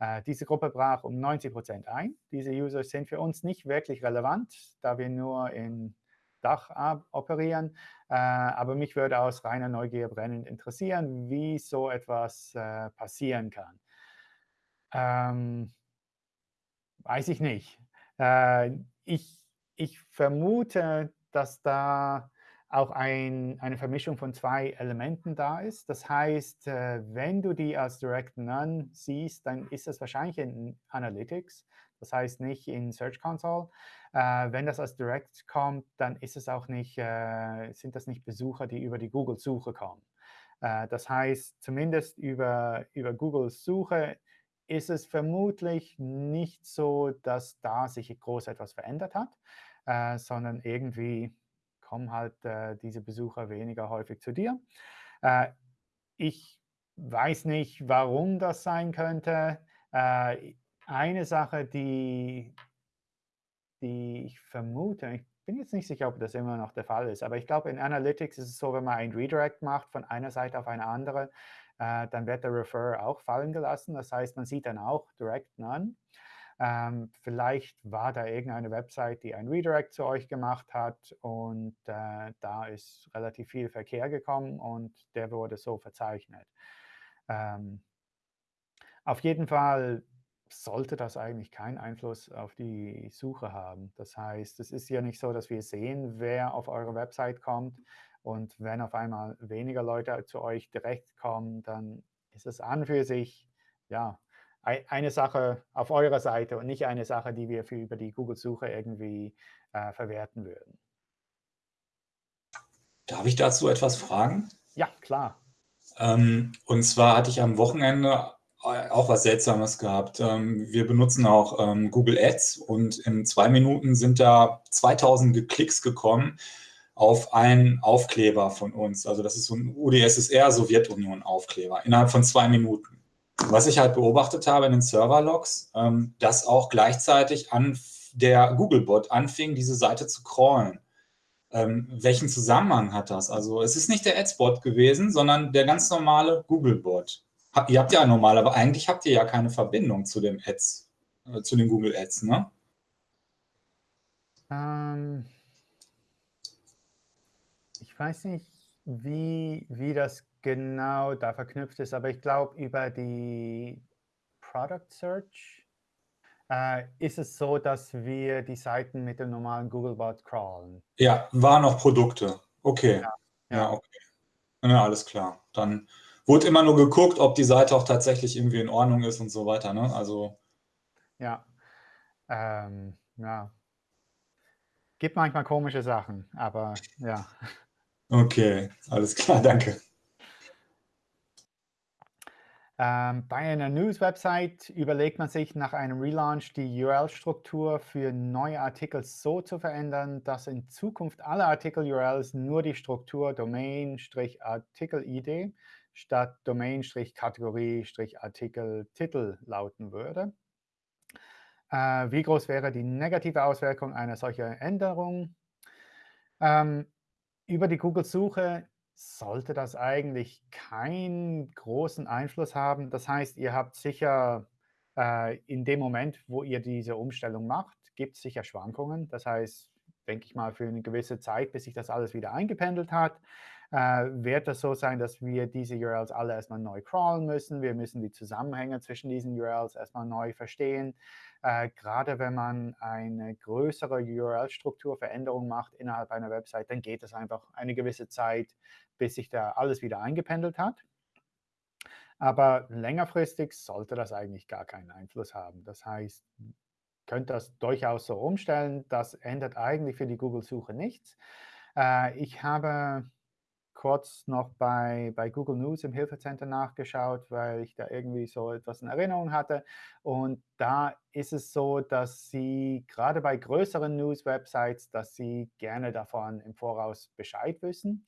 Äh, diese Gruppe brach um 90 Prozent ein. Diese User sind für uns nicht wirklich relevant, da wir nur in Dach operieren. Äh, aber mich würde aus reiner Neugier brennend interessieren, wie so etwas äh, passieren kann. Ähm, weiß ich nicht. Äh, ich, ich vermute, dass da auch ein, eine Vermischung von zwei Elementen da ist. Das heißt, wenn du die als Direct None siehst, dann ist das wahrscheinlich in Analytics, das heißt nicht in Search Console. Äh, wenn das als Direct kommt, dann ist es auch nicht, äh, sind das nicht Besucher, die über die Google-Suche kommen. Äh, das heißt, zumindest über, über Googles Suche ist es vermutlich nicht so, dass da sich groß etwas verändert hat, äh, sondern irgendwie kommen halt äh, diese Besucher weniger häufig zu dir. Äh, ich weiß nicht, warum das sein könnte. Äh, eine Sache, die, die ich vermute, ich bin jetzt nicht sicher, ob das immer noch der Fall ist, aber ich glaube, in Analytics ist es so, wenn man ein Redirect macht von einer Seite auf eine andere, äh, dann wird der Refer auch fallen gelassen. Das heißt, man sieht dann auch Direct None. Ähm, vielleicht war da irgendeine Website, die ein Redirect zu euch gemacht hat und äh, da ist relativ viel Verkehr gekommen und der wurde so verzeichnet. Ähm, auf jeden Fall sollte das eigentlich keinen Einfluss auf die Suche haben. Das heißt, es ist ja nicht so, dass wir sehen, wer auf eure Website kommt. Und wenn auf einmal weniger Leute zu euch direkt kommen, dann ist es an für sich ja, eine Sache auf eurer Seite und nicht eine Sache, die wir für über die Google-Suche irgendwie äh, verwerten würden. Darf ich dazu etwas fragen? Ja, klar. Ähm, und zwar hatte ich am Wochenende auch was Seltsames gehabt. Ähm, wir benutzen auch ähm, Google Ads und in zwei Minuten sind da 2000 Klicks gekommen auf einen Aufkleber von uns. Also das ist so ein UdSSR Sowjetunion-Aufkleber innerhalb von zwei Minuten. Was ich halt beobachtet habe in den Server-Logs, ähm, dass auch gleichzeitig an der Googlebot anfing, diese Seite zu crawlen. Ähm, welchen Zusammenhang hat das? Also es ist nicht der Adsbot gewesen, sondern der ganz normale Googlebot. Ihr habt ja normal, aber eigentlich habt ihr ja keine Verbindung zu dem Ads, äh, zu den Google Ads, ne? Ähm, ich weiß nicht, wie, wie das genau da verknüpft ist, aber ich glaube, über die Product Search äh, ist es so, dass wir die Seiten mit dem normalen Googlebot crawlen. Ja, waren noch Produkte. Okay. Ja, ja. ja okay. Ja, alles klar. Dann wurde immer nur geguckt, ob die Seite auch tatsächlich irgendwie in Ordnung ist und so weiter. Ne? Also ja, ähm, ja. Gibt manchmal komische Sachen, aber ja. Okay, alles klar, danke. Ähm, bei einer News-Website überlegt man sich nach einem Relaunch die URL-Struktur für neue Artikel so zu verändern, dass in Zukunft alle Artikel-URLs nur die Struktur Domain-Artikel-ID statt Domain-Kategorie-Artikel-Titel lauten würde. Äh, wie groß wäre die negative Auswirkung einer solchen Änderung? Ähm, über die Google-Suche sollte das eigentlich keinen großen Einfluss haben. Das heißt, ihr habt sicher äh, in dem Moment, wo ihr diese Umstellung macht, gibt es sicher Schwankungen. Das heißt, denke ich mal, für eine gewisse Zeit, bis sich das alles wieder eingependelt hat, wird es so sein, dass wir diese URLs alle erstmal neu crawlen müssen. Wir müssen die Zusammenhänge zwischen diesen URLs erstmal neu verstehen. Äh, gerade wenn man eine größere URL-Strukturveränderung macht innerhalb einer Website, dann geht es einfach eine gewisse Zeit, bis sich da alles wieder eingependelt hat. Aber längerfristig sollte das eigentlich gar keinen Einfluss haben. Das heißt, könnt das durchaus so umstellen. Das ändert eigentlich für die Google-Suche nichts. Äh, ich habe kurz noch bei, bei Google News im Hilfecenter nachgeschaut, weil ich da irgendwie so etwas in Erinnerung hatte. Und da ist es so, dass Sie gerade bei größeren News-Websites, dass Sie gerne davon im Voraus Bescheid wissen.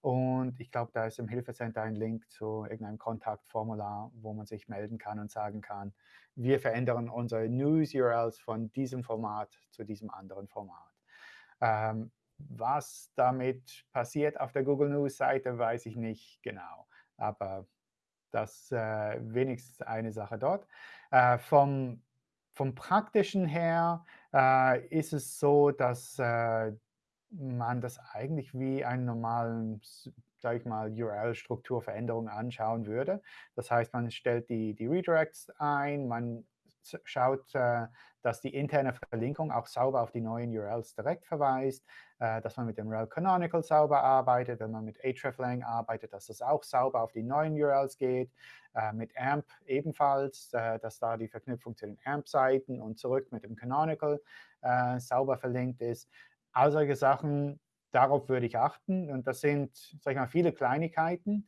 Und ich glaube, da ist im Hilfecenter ein Link zu irgendeinem Kontaktformular, wo man sich melden kann und sagen kann, wir verändern unsere News-URLs von diesem Format zu diesem anderen Format. Ähm, was damit passiert auf der Google News-Seite, weiß ich nicht genau. Aber das äh, wenigstens eine Sache dort. Äh, vom, vom Praktischen her äh, ist es so, dass äh, man das eigentlich wie einen normalen, sage ich mal, URL-Strukturveränderung anschauen würde. Das heißt, man stellt die, die Redirects ein, man schaut, äh, dass die interne Verlinkung auch sauber auf die neuen URLs direkt verweist, dass man mit dem rel Canonical sauber arbeitet, wenn man mit hreflang arbeitet, dass das auch sauber auf die neuen URLs geht, äh, mit AMP ebenfalls, dass da die Verknüpfung zu den AMP-Seiten und zurück mit dem Canonical sauber verlinkt ist. All solche Sachen, darauf würde ich achten. Und das sind, sag ich mal, viele Kleinigkeiten,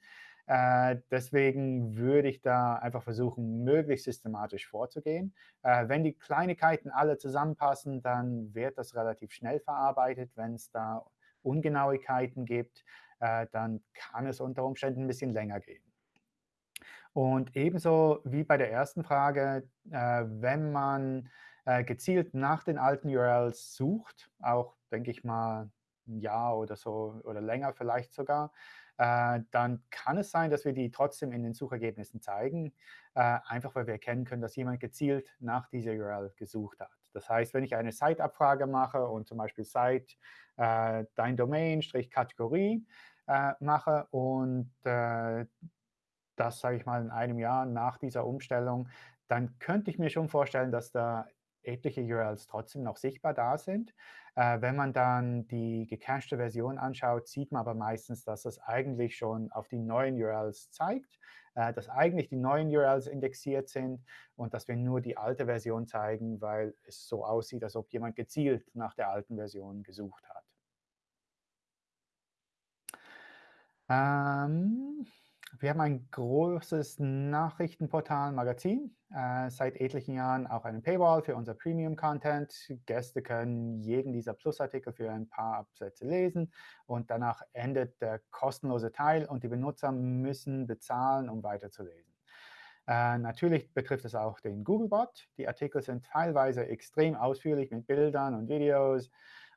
äh, deswegen würde ich da einfach versuchen, möglichst systematisch vorzugehen. Äh, wenn die Kleinigkeiten alle zusammenpassen, dann wird das relativ schnell verarbeitet. Wenn es da Ungenauigkeiten gibt, äh, dann kann es unter Umständen ein bisschen länger gehen. Und ebenso wie bei der ersten Frage, äh, wenn man äh, gezielt nach den alten URLs sucht, auch, denke ich mal, ein Jahr oder so oder länger vielleicht sogar, äh, dann kann es sein, dass wir die trotzdem in den Suchergebnissen zeigen, äh, einfach weil wir erkennen können, dass jemand gezielt nach dieser URL gesucht hat. Das heißt, wenn ich eine Site-Abfrage mache und zum Beispiel Site äh, dein Domain-Kategorie äh, mache und äh, das, sage ich mal, in einem Jahr nach dieser Umstellung, dann könnte ich mir schon vorstellen, dass da etliche URLs trotzdem noch sichtbar da sind. Äh, wenn man dann die gecachte Version anschaut, sieht man aber meistens, dass das eigentlich schon auf die neuen URLs zeigt, äh, dass eigentlich die neuen URLs indexiert sind und dass wir nur die alte Version zeigen, weil es so aussieht, als ob jemand gezielt nach der alten Version gesucht hat. Ähm, wir haben ein großes Nachrichtenportal, Magazin, äh, seit etlichen Jahren auch einen Paywall für unser Premium-Content. Gäste können jeden dieser Plusartikel für ein paar Absätze lesen und danach endet der kostenlose Teil und die Benutzer müssen bezahlen, um weiterzulesen. Äh, natürlich betrifft es auch den Googlebot. Die Artikel sind teilweise extrem ausführlich mit Bildern und Videos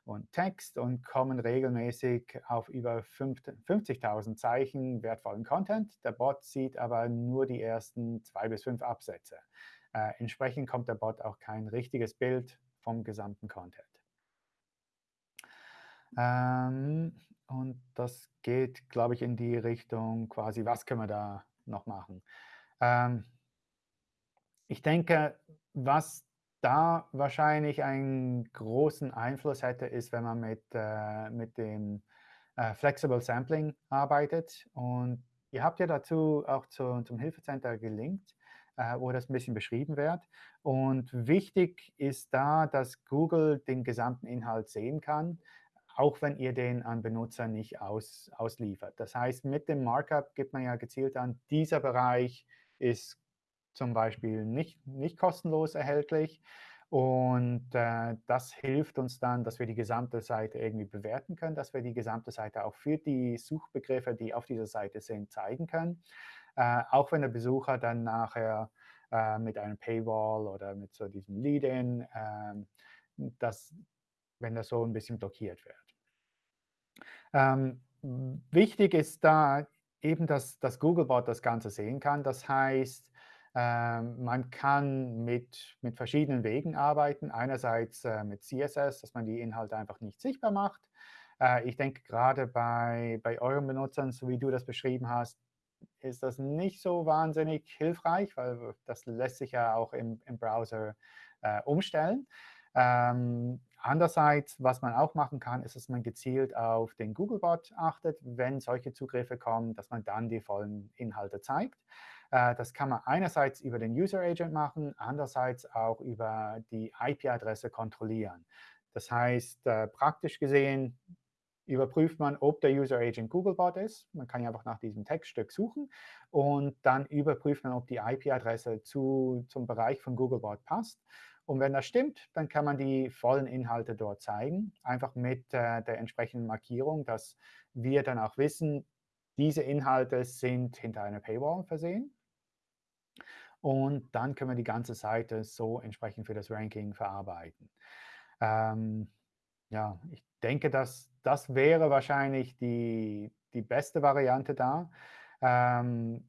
und Text und kommen regelmäßig auf über 50.000 Zeichen wertvollen Content. Der Bot sieht aber nur die ersten zwei bis fünf Absätze. Äh, entsprechend kommt der Bot auch kein richtiges Bild vom gesamten Content. Ähm, und das geht, glaube ich, in die Richtung quasi, was können wir da noch machen? Ähm, ich denke, was da wahrscheinlich einen großen Einfluss hätte, ist, wenn man mit, äh, mit dem äh, Flexible Sampling arbeitet. Und ihr habt ja dazu auch zu, zum Hilfecenter gelinkt, äh, wo das ein bisschen beschrieben wird. Und wichtig ist da, dass Google den gesamten Inhalt sehen kann, auch wenn ihr den an Benutzer nicht aus, ausliefert. Das heißt, mit dem Markup gibt man ja gezielt an, dieser Bereich ist zum Beispiel nicht, nicht kostenlos erhältlich. Und äh, das hilft uns dann, dass wir die gesamte Seite irgendwie bewerten können, dass wir die gesamte Seite auch für die Suchbegriffe, die auf dieser Seite sind, zeigen können. Äh, auch wenn der Besucher dann nachher äh, mit einem Paywall oder mit so diesem Lead-In, ähm, wenn das so ein bisschen blockiert wird. Ähm, wichtig ist da eben, dass das Googlebot das Ganze sehen kann. Das heißt, ähm, man kann mit, mit verschiedenen Wegen arbeiten. Einerseits äh, mit CSS, dass man die Inhalte einfach nicht sichtbar macht. Äh, ich denke, gerade bei, bei euren Benutzern, so wie du das beschrieben hast, ist das nicht so wahnsinnig hilfreich, weil das lässt sich ja auch im, im Browser äh, umstellen. Ähm, andererseits, was man auch machen kann, ist, dass man gezielt auf den Googlebot achtet, wenn solche Zugriffe kommen, dass man dann die vollen Inhalte zeigt. Äh, das kann man einerseits über den User Agent machen, andererseits auch über die IP-Adresse kontrollieren. Das heißt, äh, praktisch gesehen überprüft man, ob der User Agent Googlebot ist. Man kann ja einfach nach diesem Textstück suchen. Und dann überprüft man, ob die IP-Adresse zu, zum Bereich von Googlebot passt. Und wenn das stimmt, dann kann man die vollen Inhalte dort zeigen, einfach mit äh, der entsprechenden Markierung, dass wir dann auch wissen, diese Inhalte sind hinter einer Paywall versehen. Und dann können wir die ganze Seite so entsprechend für das Ranking verarbeiten. Ähm, ja, ich denke, dass das wäre wahrscheinlich die, die beste Variante da. Ähm,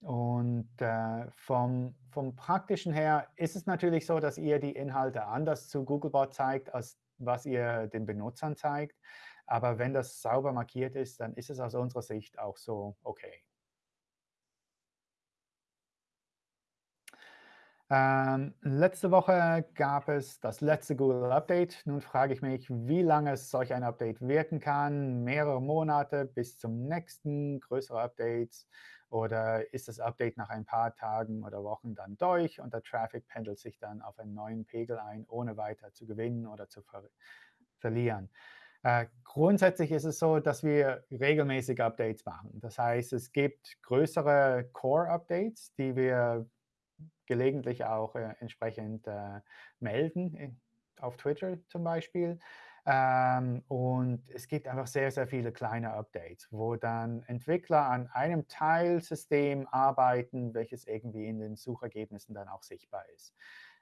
und äh, vom, vom Praktischen her ist es natürlich so, dass ihr die Inhalte anders zu Googlebot zeigt, als was ihr den Benutzern zeigt. Aber wenn das sauber markiert ist, dann ist es aus unserer Sicht auch so okay. Ähm, letzte Woche gab es das letzte Google Update. Nun frage ich mich, wie lange solch ein Update wirken kann. Mehrere Monate bis zum nächsten, größere Updates. Oder ist das Update nach ein paar Tagen oder Wochen dann durch und der Traffic pendelt sich dann auf einen neuen Pegel ein, ohne weiter zu gewinnen oder zu ver verlieren. Äh, grundsätzlich ist es so, dass wir regelmäßig Updates machen. Das heißt, es gibt größere Core-Updates, die wir gelegentlich auch äh, entsprechend äh, melden, auf Twitter zum Beispiel. Ähm, und es gibt einfach sehr, sehr viele kleine Updates, wo dann Entwickler an einem Teilsystem arbeiten, welches irgendwie in den Suchergebnissen dann auch sichtbar ist.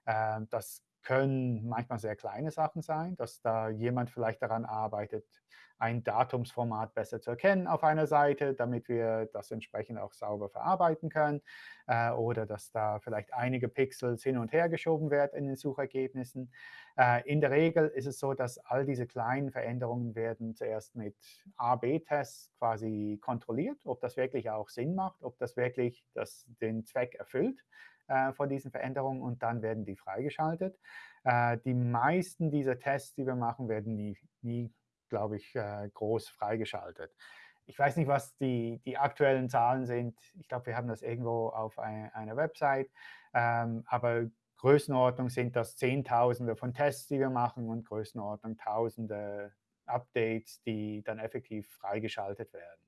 Ähm, das können manchmal sehr kleine Sachen sein, dass da jemand vielleicht daran arbeitet, ein Datumsformat besser zu erkennen auf einer Seite, damit wir das entsprechend auch sauber verarbeiten können. Äh, oder dass da vielleicht einige Pixels hin und her geschoben werden in den Suchergebnissen. Äh, in der Regel ist es so, dass all diese kleinen Veränderungen werden zuerst mit A-B-Tests quasi kontrolliert, ob das wirklich auch Sinn macht, ob das wirklich das, den Zweck erfüllt äh, von diesen Veränderungen und dann werden die freigeschaltet. Äh, die meisten dieser Tests, die wir machen, werden nie, nie glaube ich, äh, groß freigeschaltet. Ich weiß nicht, was die, die aktuellen Zahlen sind. Ich glaube, wir haben das irgendwo auf ein, einer Website. Ähm, aber Größenordnung sind das Zehntausende von Tests, die wir machen und Größenordnung Tausende Updates, die dann effektiv freigeschaltet werden.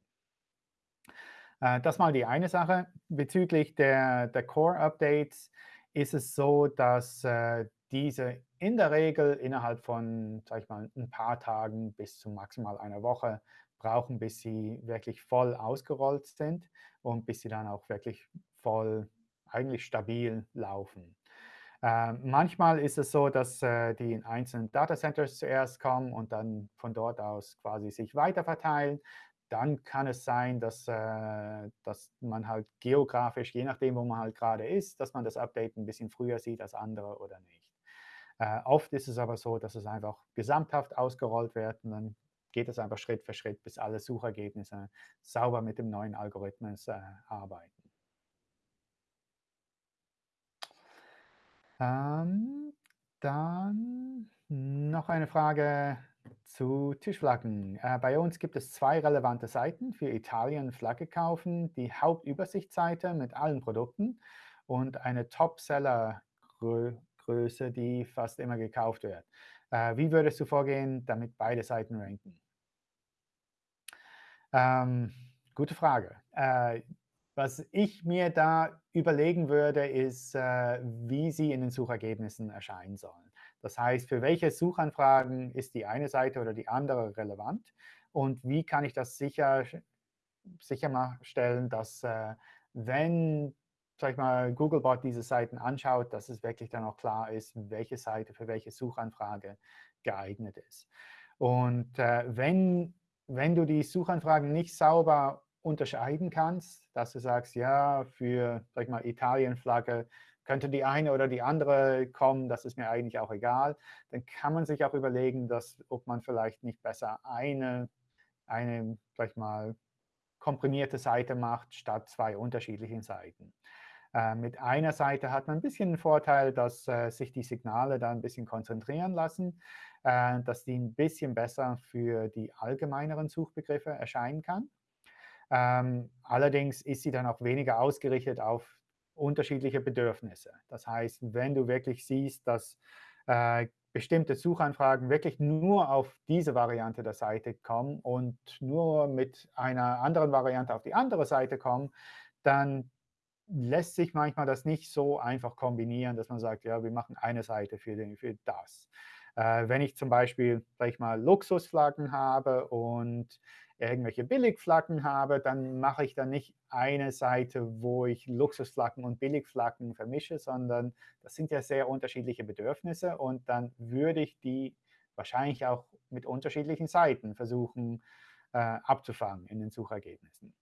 Äh, das mal die eine Sache. Bezüglich der, der Core-Updates ist es so, dass äh, diese in der Regel innerhalb von, sag ich mal, ein paar Tagen bis zu maximal einer Woche brauchen, bis sie wirklich voll ausgerollt sind und bis sie dann auch wirklich voll, eigentlich stabil laufen. Äh, manchmal ist es so, dass äh, die in einzelnen Datacenters zuerst kommen und dann von dort aus quasi sich weiter verteilen dann kann es sein, dass, äh, dass man halt geografisch, je nachdem, wo man halt gerade ist, dass man das Update ein bisschen früher sieht als andere oder nicht. Äh, oft ist es aber so, dass es einfach gesamthaft ausgerollt wird und dann geht es einfach Schritt für Schritt, bis alle Suchergebnisse sauber mit dem neuen Algorithmus äh, arbeiten. Ähm, dann noch eine Frage zu Tischflaggen. Äh, bei uns gibt es zwei relevante Seiten für Italien Flagge kaufen. Die Hauptübersichtsseite mit allen Produkten und eine Top-Seller-Größe, die fast immer gekauft wird. Äh, wie würdest du vorgehen, damit beide Seiten ranken? Ähm, gute Frage. Äh, was ich mir da überlegen würde, ist, äh, wie sie in den Suchergebnissen erscheinen sollen. Das heißt, für welche Suchanfragen ist die eine Seite oder die andere relevant und wie kann ich das sicher, sicherstellen, dass äh, wenn sag ich mal, Googlebot diese Seiten anschaut, dass es wirklich dann auch klar ist, welche Seite für welche Suchanfrage geeignet ist. Und äh, wenn, wenn du die Suchanfragen nicht sauber unterscheiden kannst, dass du sagst, ja, für sag ich mal, Italien-Flagge könnte die eine oder die andere kommen, das ist mir eigentlich auch egal. Dann kann man sich auch überlegen, dass, ob man vielleicht nicht besser eine, eine sag mal, komprimierte Seite macht, statt zwei unterschiedlichen Seiten. Äh, mit einer Seite hat man ein bisschen den Vorteil, dass äh, sich die Signale da ein bisschen konzentrieren lassen, äh, dass die ein bisschen besser für die allgemeineren Suchbegriffe erscheinen kann. Ähm, allerdings ist sie dann auch weniger ausgerichtet auf unterschiedliche Bedürfnisse. Das heißt, wenn du wirklich siehst, dass äh, bestimmte Suchanfragen wirklich nur auf diese Variante der Seite kommen und nur mit einer anderen Variante auf die andere Seite kommen, dann lässt sich manchmal das nicht so einfach kombinieren, dass man sagt, ja, wir machen eine Seite für, den, für das. Äh, wenn ich zum Beispiel, sag ich mal, Luxusflaggen habe und irgendwelche Billigflaggen habe, dann mache ich dann nicht eine Seite, wo ich Luxusflaggen und Billigflaggen vermische, sondern das sind ja sehr unterschiedliche Bedürfnisse und dann würde ich die wahrscheinlich auch mit unterschiedlichen Seiten versuchen äh, abzufangen in den Suchergebnissen.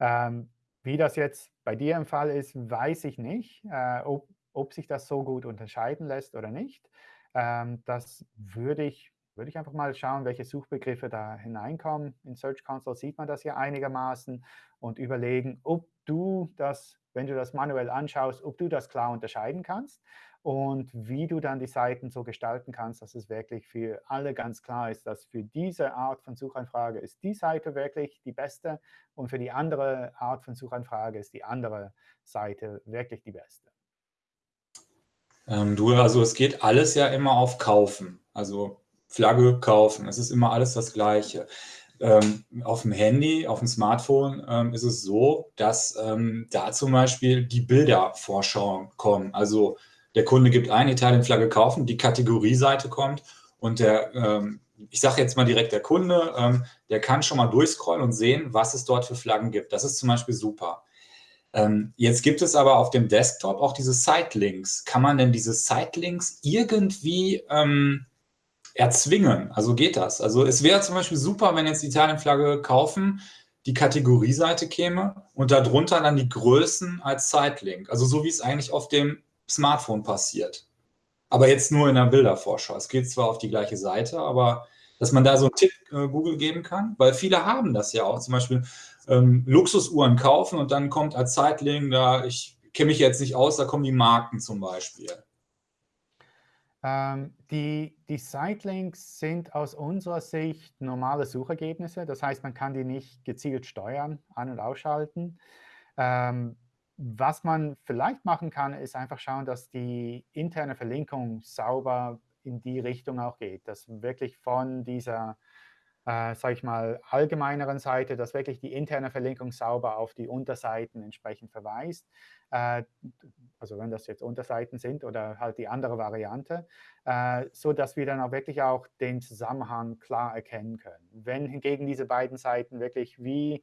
Ähm, wie das jetzt bei dir im Fall ist, weiß ich nicht, äh, ob, ob sich das so gut unterscheiden lässt oder nicht. Ähm, das würde ich würde ich einfach mal schauen, welche Suchbegriffe da hineinkommen. In Search Console sieht man das ja einigermaßen und überlegen, ob du das, wenn du das manuell anschaust, ob du das klar unterscheiden kannst und wie du dann die Seiten so gestalten kannst, dass es wirklich für alle ganz klar ist, dass für diese Art von Suchanfrage ist die Seite wirklich die beste und für die andere Art von Suchanfrage ist die andere Seite wirklich die beste. Ähm, du, also es geht alles ja immer auf Kaufen. Also Flagge kaufen. Es ist immer alles das Gleiche. Ähm, auf dem Handy, auf dem Smartphone ähm, ist es so, dass ähm, da zum Beispiel die Bildervorschauen kommen. Also der Kunde gibt ein, Italien-Flagge kaufen, die Kategorieseite kommt und der, ähm, ich sage jetzt mal direkt der Kunde, ähm, der kann schon mal durchscrollen und sehen, was es dort für Flaggen gibt. Das ist zum Beispiel super. Ähm, jetzt gibt es aber auf dem Desktop auch diese Sitelinks. Kann man denn diese Sitelinks irgendwie erzwingen? Also geht das? Also es wäre zum Beispiel super, wenn jetzt die Italienflagge kaufen, die Kategorieseite käme und darunter dann die Größen als Sitelink. Also so wie es eigentlich auf dem Smartphone passiert. Aber jetzt nur in der Bildervorschau. Es geht zwar auf die gleiche Seite, aber dass man da so einen Tipp äh, Google geben kann, weil viele haben das ja auch. Zum Beispiel ähm, Luxusuhren kaufen und dann kommt als Zeitlink, da ich kenne mich jetzt nicht aus, da kommen die Marken zum Beispiel. Ähm, die, die Sitelinks sind aus unserer Sicht normale Suchergebnisse. Das heißt, man kann die nicht gezielt steuern, an- und ausschalten. Ähm, was man vielleicht machen kann, ist einfach schauen, dass die interne Verlinkung sauber in die Richtung auch geht, dass wirklich von dieser äh, sage ich mal, allgemeineren Seite, dass wirklich die interne Verlinkung sauber auf die Unterseiten entsprechend verweist. Äh, also wenn das jetzt Unterseiten sind oder halt die andere Variante, äh, so dass wir dann auch wirklich auch den Zusammenhang klar erkennen können. Wenn hingegen diese beiden Seiten wirklich wie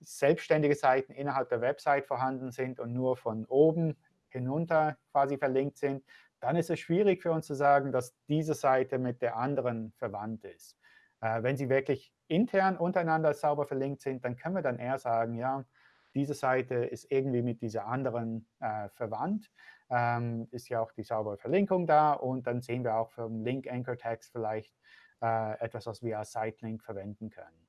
selbstständige Seiten innerhalb der Website vorhanden sind und nur von oben hinunter quasi verlinkt sind, dann ist es schwierig für uns zu sagen, dass diese Seite mit der anderen verwandt ist. Äh, wenn sie wirklich intern untereinander sauber verlinkt sind, dann können wir dann eher sagen, ja, diese Seite ist irgendwie mit dieser anderen äh, verwandt. Ähm, ist ja auch die saubere Verlinkung da und dann sehen wir auch vom Link Anchor Text vielleicht äh, etwas, was wir als Sitelink verwenden können.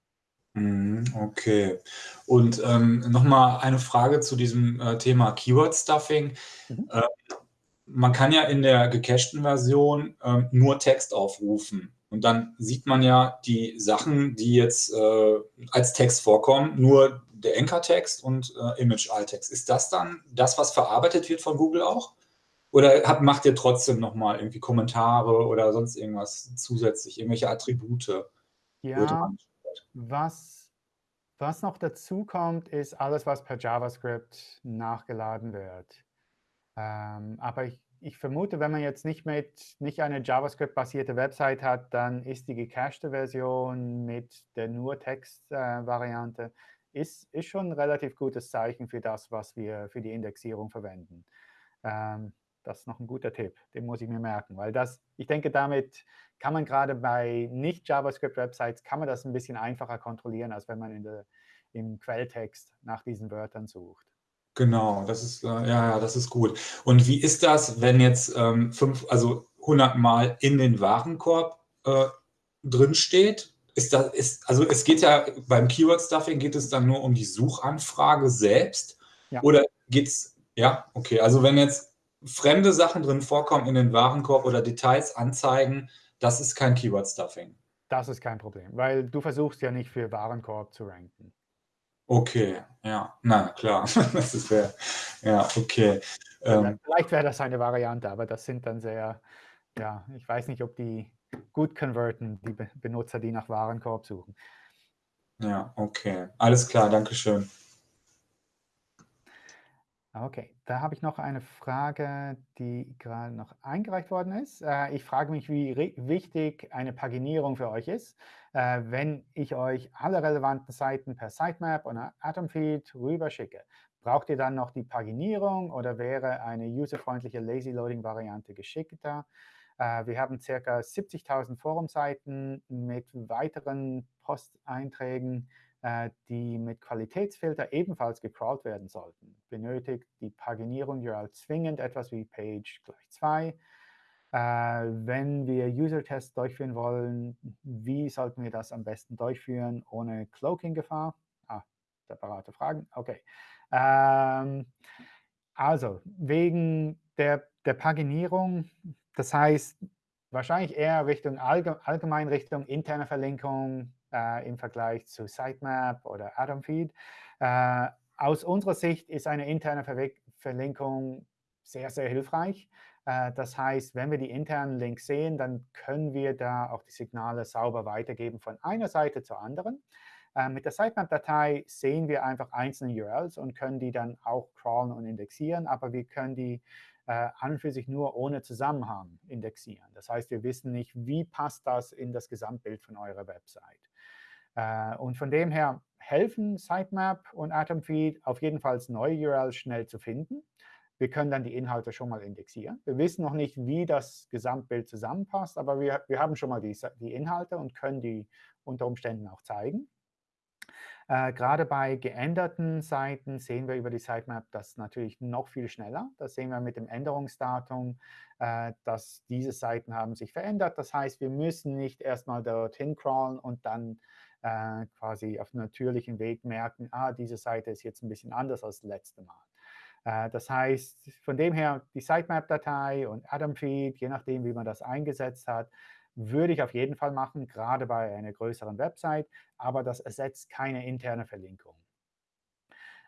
Mhm, okay. Und ähm, nochmal eine Frage zu diesem äh, Thema Keyword Stuffing. Mhm. Äh, man kann ja in der gecachten Version äh, nur Text aufrufen. Und dann sieht man ja die Sachen, die jetzt äh, als Text vorkommen, nur der Anchor-Text und äh, Image-Alt-Text. Ist das dann das, was verarbeitet wird von Google auch? Oder habt, macht ihr trotzdem nochmal irgendwie Kommentare oder sonst irgendwas zusätzlich, irgendwelche Attribute? Ja, was, was noch dazu kommt, ist alles, was per JavaScript nachgeladen wird. Ähm, aber ich ich vermute, wenn man jetzt nicht mit nicht eine JavaScript-basierte Website hat, dann ist die gecachte Version mit der nur Text-Variante äh, ist, ist schon ein relativ gutes Zeichen für das, was wir für die Indexierung verwenden. Ähm, das ist noch ein guter Tipp, den muss ich mir merken, weil das, ich denke, damit kann man gerade bei nicht-JavaScript-Websites, kann man das ein bisschen einfacher kontrollieren, als wenn man in der, im Quelltext nach diesen Wörtern sucht. Genau, das ist, äh, ja, ja, das ist gut. Und wie ist das, wenn jetzt ähm, fünf, also 100 Mal in den Warenkorb äh, drin steht? Ist das, ist, also es geht ja beim Keyword-Stuffing geht es dann nur um die Suchanfrage selbst? Ja. Oder geht es, ja, okay, also wenn jetzt fremde Sachen drin vorkommen in den Warenkorb oder Details anzeigen, das ist kein Keyword-Stuffing. Das ist kein Problem, weil du versuchst ja nicht für Warenkorb zu ranken. Okay, ja, na klar, das ist fair. Ja, okay. Ähm, Vielleicht wäre das eine Variante, aber das sind dann sehr, ja, ich weiß nicht, ob die gut konverten, die Benutzer, die nach Warenkorb suchen. Ja, okay. Alles klar, danke schön. Okay, da habe ich noch eine Frage, die gerade noch eingereicht worden ist. Äh, ich frage mich, wie wichtig eine Paginierung für euch ist. Äh, wenn ich euch alle relevanten Seiten per Sitemap oder Atomfeed rüberschicke, braucht ihr dann noch die Paginierung oder wäre eine userfreundliche Lazy Loading Variante geschickter? Äh, wir haben ca. 70.000 Forumseiten mit weiteren Posteinträgen die mit Qualitätsfilter ebenfalls gecrawlt werden sollten. Benötigt die Paginierung URL zwingend etwas wie Page gleich 2. Äh, wenn wir User-Tests durchführen wollen, wie sollten wir das am besten durchführen ohne Cloaking-Gefahr? Ah, separate Fragen. Okay. Ähm, also, wegen der, der Paginierung, das heißt, wahrscheinlich eher Richtung allgemein Richtung interne Verlinkung, äh, im Vergleich zu Sitemap oder Atomfeed. Äh, aus unserer Sicht ist eine interne Ver Verlinkung sehr, sehr hilfreich. Äh, das heißt, wenn wir die internen Links sehen, dann können wir da auch die Signale sauber weitergeben von einer Seite zur anderen. Äh, mit der Sitemap-Datei sehen wir einfach einzelne URLs und können die dann auch crawlen und indexieren, aber wir können die äh, an und für sich nur ohne Zusammenhang indexieren. Das heißt, wir wissen nicht, wie passt das in das Gesamtbild von eurer Website. Äh, und von dem her helfen Sitemap und Atomfeed auf jeden Fall neue URLs schnell zu finden. Wir können dann die Inhalte schon mal indexieren. Wir wissen noch nicht, wie das Gesamtbild zusammenpasst, aber wir, wir haben schon mal die, die Inhalte und können die unter Umständen auch zeigen. Äh, gerade bei geänderten Seiten sehen wir über die Sitemap das natürlich noch viel schneller. Das sehen wir mit dem Änderungsdatum, äh, dass diese Seiten haben sich verändert. Das heißt, wir müssen nicht erstmal dorthin crawlen und dann äh, quasi auf natürlichem Weg merken, ah, diese Seite ist jetzt ein bisschen anders als das letzte Mal. Äh, das heißt, von dem her, die Sitemap-Datei und Atom-Feed, je nachdem, wie man das eingesetzt hat, würde ich auf jeden Fall machen, gerade bei einer größeren Website, aber das ersetzt keine interne Verlinkung.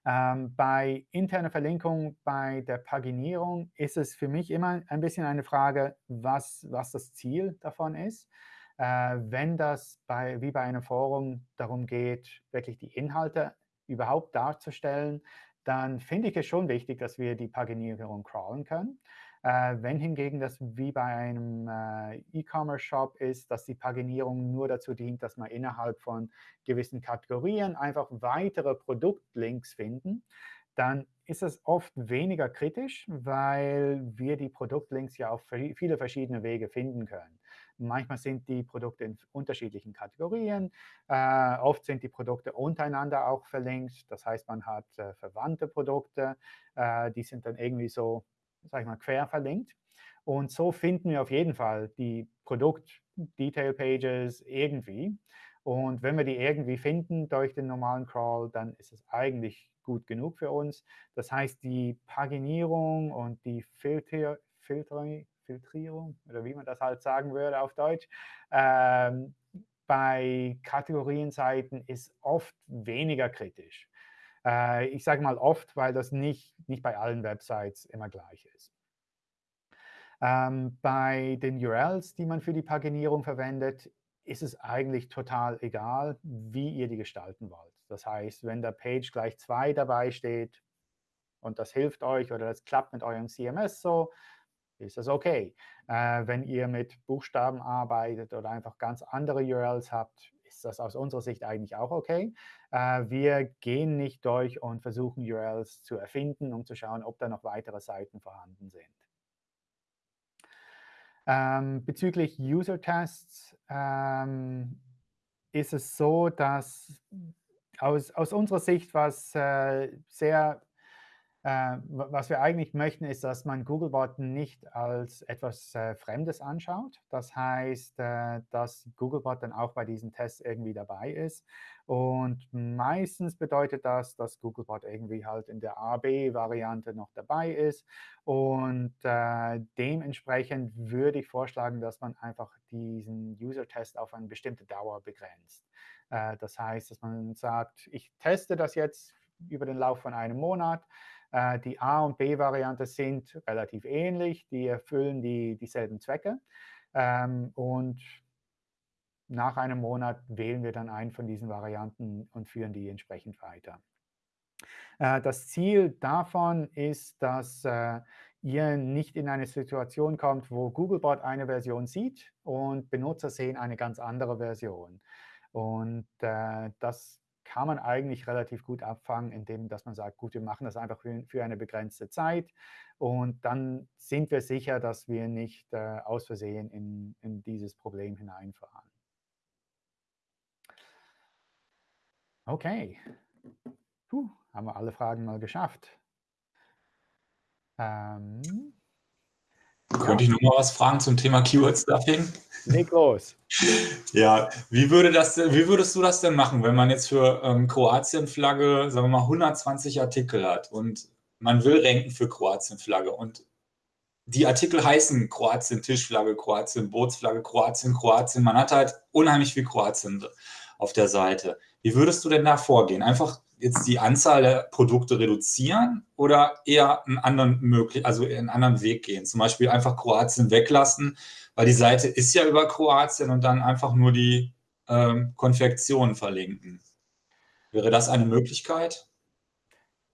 Ähm, bei interner Verlinkung, bei der Paginierung ist es für mich immer ein bisschen eine Frage, was, was das Ziel davon ist. Äh, wenn das bei, wie bei einem Forum darum geht, wirklich die Inhalte überhaupt darzustellen, dann finde ich es schon wichtig, dass wir die Paginierung crawlen können. Äh, wenn hingegen das wie bei einem äh, E-Commerce-Shop ist, dass die Paginierung nur dazu dient, dass man innerhalb von gewissen Kategorien einfach weitere Produktlinks finden, dann ist es oft weniger kritisch, weil wir die Produktlinks ja auf viele verschiedene Wege finden können. Manchmal sind die Produkte in unterschiedlichen Kategorien. Äh, oft sind die Produkte untereinander auch verlinkt. Das heißt, man hat äh, verwandte Produkte. Äh, die sind dann irgendwie so sag ich mal, quer verlinkt. Und so finden wir auf jeden Fall die Produkt-Detail-Pages irgendwie. Und wenn wir die irgendwie finden durch den normalen Crawl, dann ist es eigentlich gut genug für uns. Das heißt, die Paginierung und die Filter, Filter, Filtrierung, oder wie man das halt sagen würde auf Deutsch, ähm, bei Kategorienseiten ist oft weniger kritisch. Äh, ich sage mal oft, weil das nicht, nicht bei allen Websites immer gleich ist. Ähm, bei den URLs, die man für die Paginierung verwendet, ist es eigentlich total egal, wie ihr die gestalten wollt. Das heißt, wenn der Page gleich 2 dabei steht und das hilft euch oder das klappt mit eurem CMS so, ist das okay. Äh, wenn ihr mit Buchstaben arbeitet oder einfach ganz andere URLs habt, ist das aus unserer Sicht eigentlich auch okay. Äh, wir gehen nicht durch und versuchen URLs zu erfinden, um zu schauen, ob da noch weitere Seiten vorhanden sind. Ähm, bezüglich User-Tests ähm, ist es so, dass aus, aus unserer Sicht was äh, sehr äh, was wir eigentlich möchten, ist, dass man Googlebot nicht als etwas äh, Fremdes anschaut. Das heißt, äh, dass Googlebot dann auch bei diesen Tests irgendwie dabei ist. Und meistens bedeutet das, dass Googlebot irgendwie halt in der A-B-Variante noch dabei ist. Und äh, dementsprechend würde ich vorschlagen, dass man einfach diesen User-Test auf eine bestimmte Dauer begrenzt. Äh, das heißt, dass man sagt, ich teste das jetzt über den Lauf von einem Monat. Äh, die A- und B-Variante sind relativ ähnlich. Die erfüllen die, dieselben Zwecke. Ähm, und nach einem Monat wählen wir dann einen von diesen Varianten und führen die entsprechend weiter. Äh, das Ziel davon ist, dass äh, ihr nicht in eine Situation kommt, wo Googlebot eine Version sieht und Benutzer sehen eine ganz andere Version. Und das kann man eigentlich relativ gut abfangen, indem dass man sagt, gut, wir machen das einfach für, für eine begrenzte Zeit und dann sind wir sicher, dass wir nicht äh, aus Versehen in, in dieses Problem hineinfahren. Okay, Puh, haben wir alle Fragen mal geschafft. Ähm, könnte ich noch mal was fragen zum Thema Keyword Stuffing? Leg los. Ja, wie, würde das, wie würdest du das denn machen, wenn man jetzt für ähm, Kroatien-Flagge, sagen wir mal, 120 Artikel hat und man will ranken für Kroatien-Flagge und die Artikel heißen Kroatien-Tischflagge, Kroatien-Bootsflagge, Kroatien, Kroatien. Man hat halt unheimlich viel Kroatien auf der Seite. Wie würdest du denn da vorgehen? Einfach jetzt die Anzahl der Produkte reduzieren oder eher einen anderen möglich, also einen anderen Weg gehen? Zum Beispiel einfach Kroatien weglassen, weil die Seite ist ja über Kroatien und dann einfach nur die ähm, Konfektion verlinken. Wäre das eine Möglichkeit?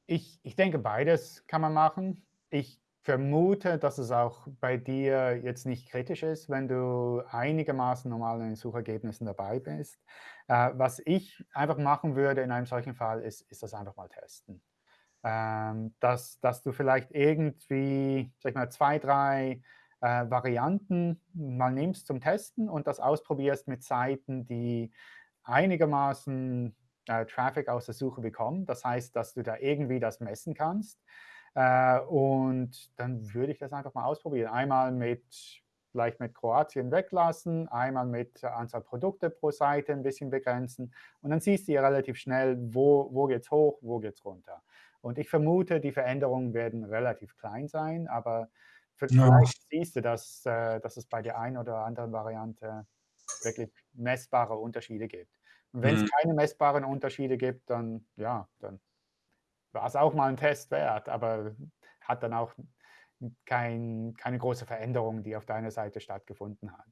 Ich, ich denke, beides kann man machen. Ich vermute, dass es auch bei dir jetzt nicht kritisch ist, wenn du einigermaßen normal in den Suchergebnissen dabei bist. Äh, was ich einfach machen würde in einem solchen Fall, ist, ist das einfach mal testen. Ähm, dass, dass du vielleicht irgendwie, sag ich mal, zwei, drei äh, Varianten mal nimmst zum Testen und das ausprobierst mit Seiten, die einigermaßen äh, Traffic aus der Suche bekommen. Das heißt, dass du da irgendwie das messen kannst. Äh, und dann würde ich das einfach mal ausprobieren. Einmal mit vielleicht mit Kroatien weglassen, einmal mit Anzahl Produkte pro Seite ein bisschen begrenzen. Und dann siehst du ja relativ schnell, wo, wo geht es hoch, wo geht es runter. Und ich vermute, die Veränderungen werden relativ klein sein, aber vielleicht ja. siehst du, dass, äh, dass es bei der einen oder anderen Variante wirklich messbare Unterschiede gibt. Und wenn es mhm. keine messbaren Unterschiede gibt, dann, ja, dann war es auch mal ein Test wert, aber hat dann auch kein, keine große Veränderung, die auf deiner Seite stattgefunden hat.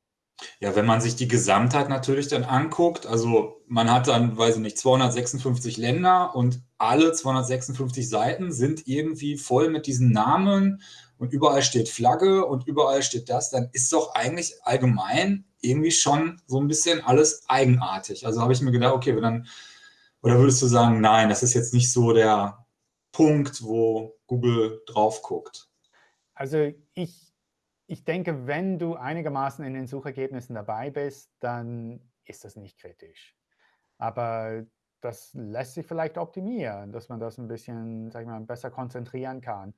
Ja, wenn man sich die Gesamtheit natürlich dann anguckt, also man hat dann, weiß ich nicht, 256 Länder und alle 256 Seiten sind irgendwie voll mit diesen Namen und überall steht Flagge und überall steht das, dann ist doch eigentlich allgemein irgendwie schon so ein bisschen alles eigenartig. Also habe ich mir gedacht, okay, dann, oder würdest du sagen, nein, das ist jetzt nicht so der Punkt, wo Google drauf guckt? Also ich, ich denke, wenn du einigermaßen in den Suchergebnissen dabei bist, dann ist das nicht kritisch. Aber das lässt sich vielleicht optimieren, dass man das ein bisschen, sag ich mal, besser konzentrieren kann.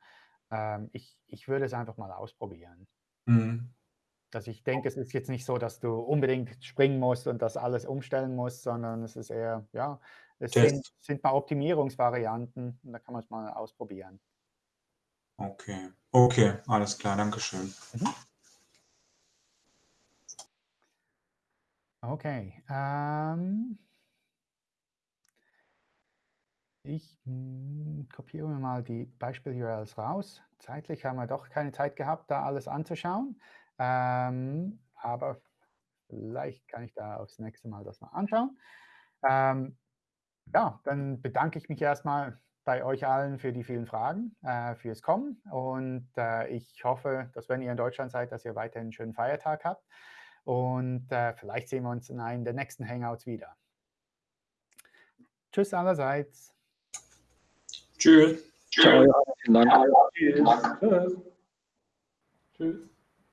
Ähm, ich, ich würde es einfach mal ausprobieren. Mhm. Dass ich denke, es ist jetzt nicht so, dass du unbedingt springen musst und das alles umstellen musst, sondern es ist eher, ja, es sind, sind, mal Optimierungsvarianten und da kann man es mal ausprobieren. Okay, okay, alles klar, danke schön. Mhm. Okay. Ähm, ich hm, kopiere mir mal die Beispiel-URLs raus. Zeitlich haben wir doch keine Zeit gehabt, da alles anzuschauen. Ähm, aber vielleicht kann ich da aufs nächste Mal das mal anschauen. Ähm, ja, dann bedanke ich mich erstmal bei euch allen für die vielen Fragen, äh, fürs Kommen. Und äh, ich hoffe, dass wenn ihr in Deutschland seid, dass ihr weiterhin einen schönen Feiertag habt. Und äh, vielleicht sehen wir uns in einem der nächsten Hangouts wieder. Tschüss allerseits. Tschüss. Ciao. Vielen Dank. Tschüss. Tschüss.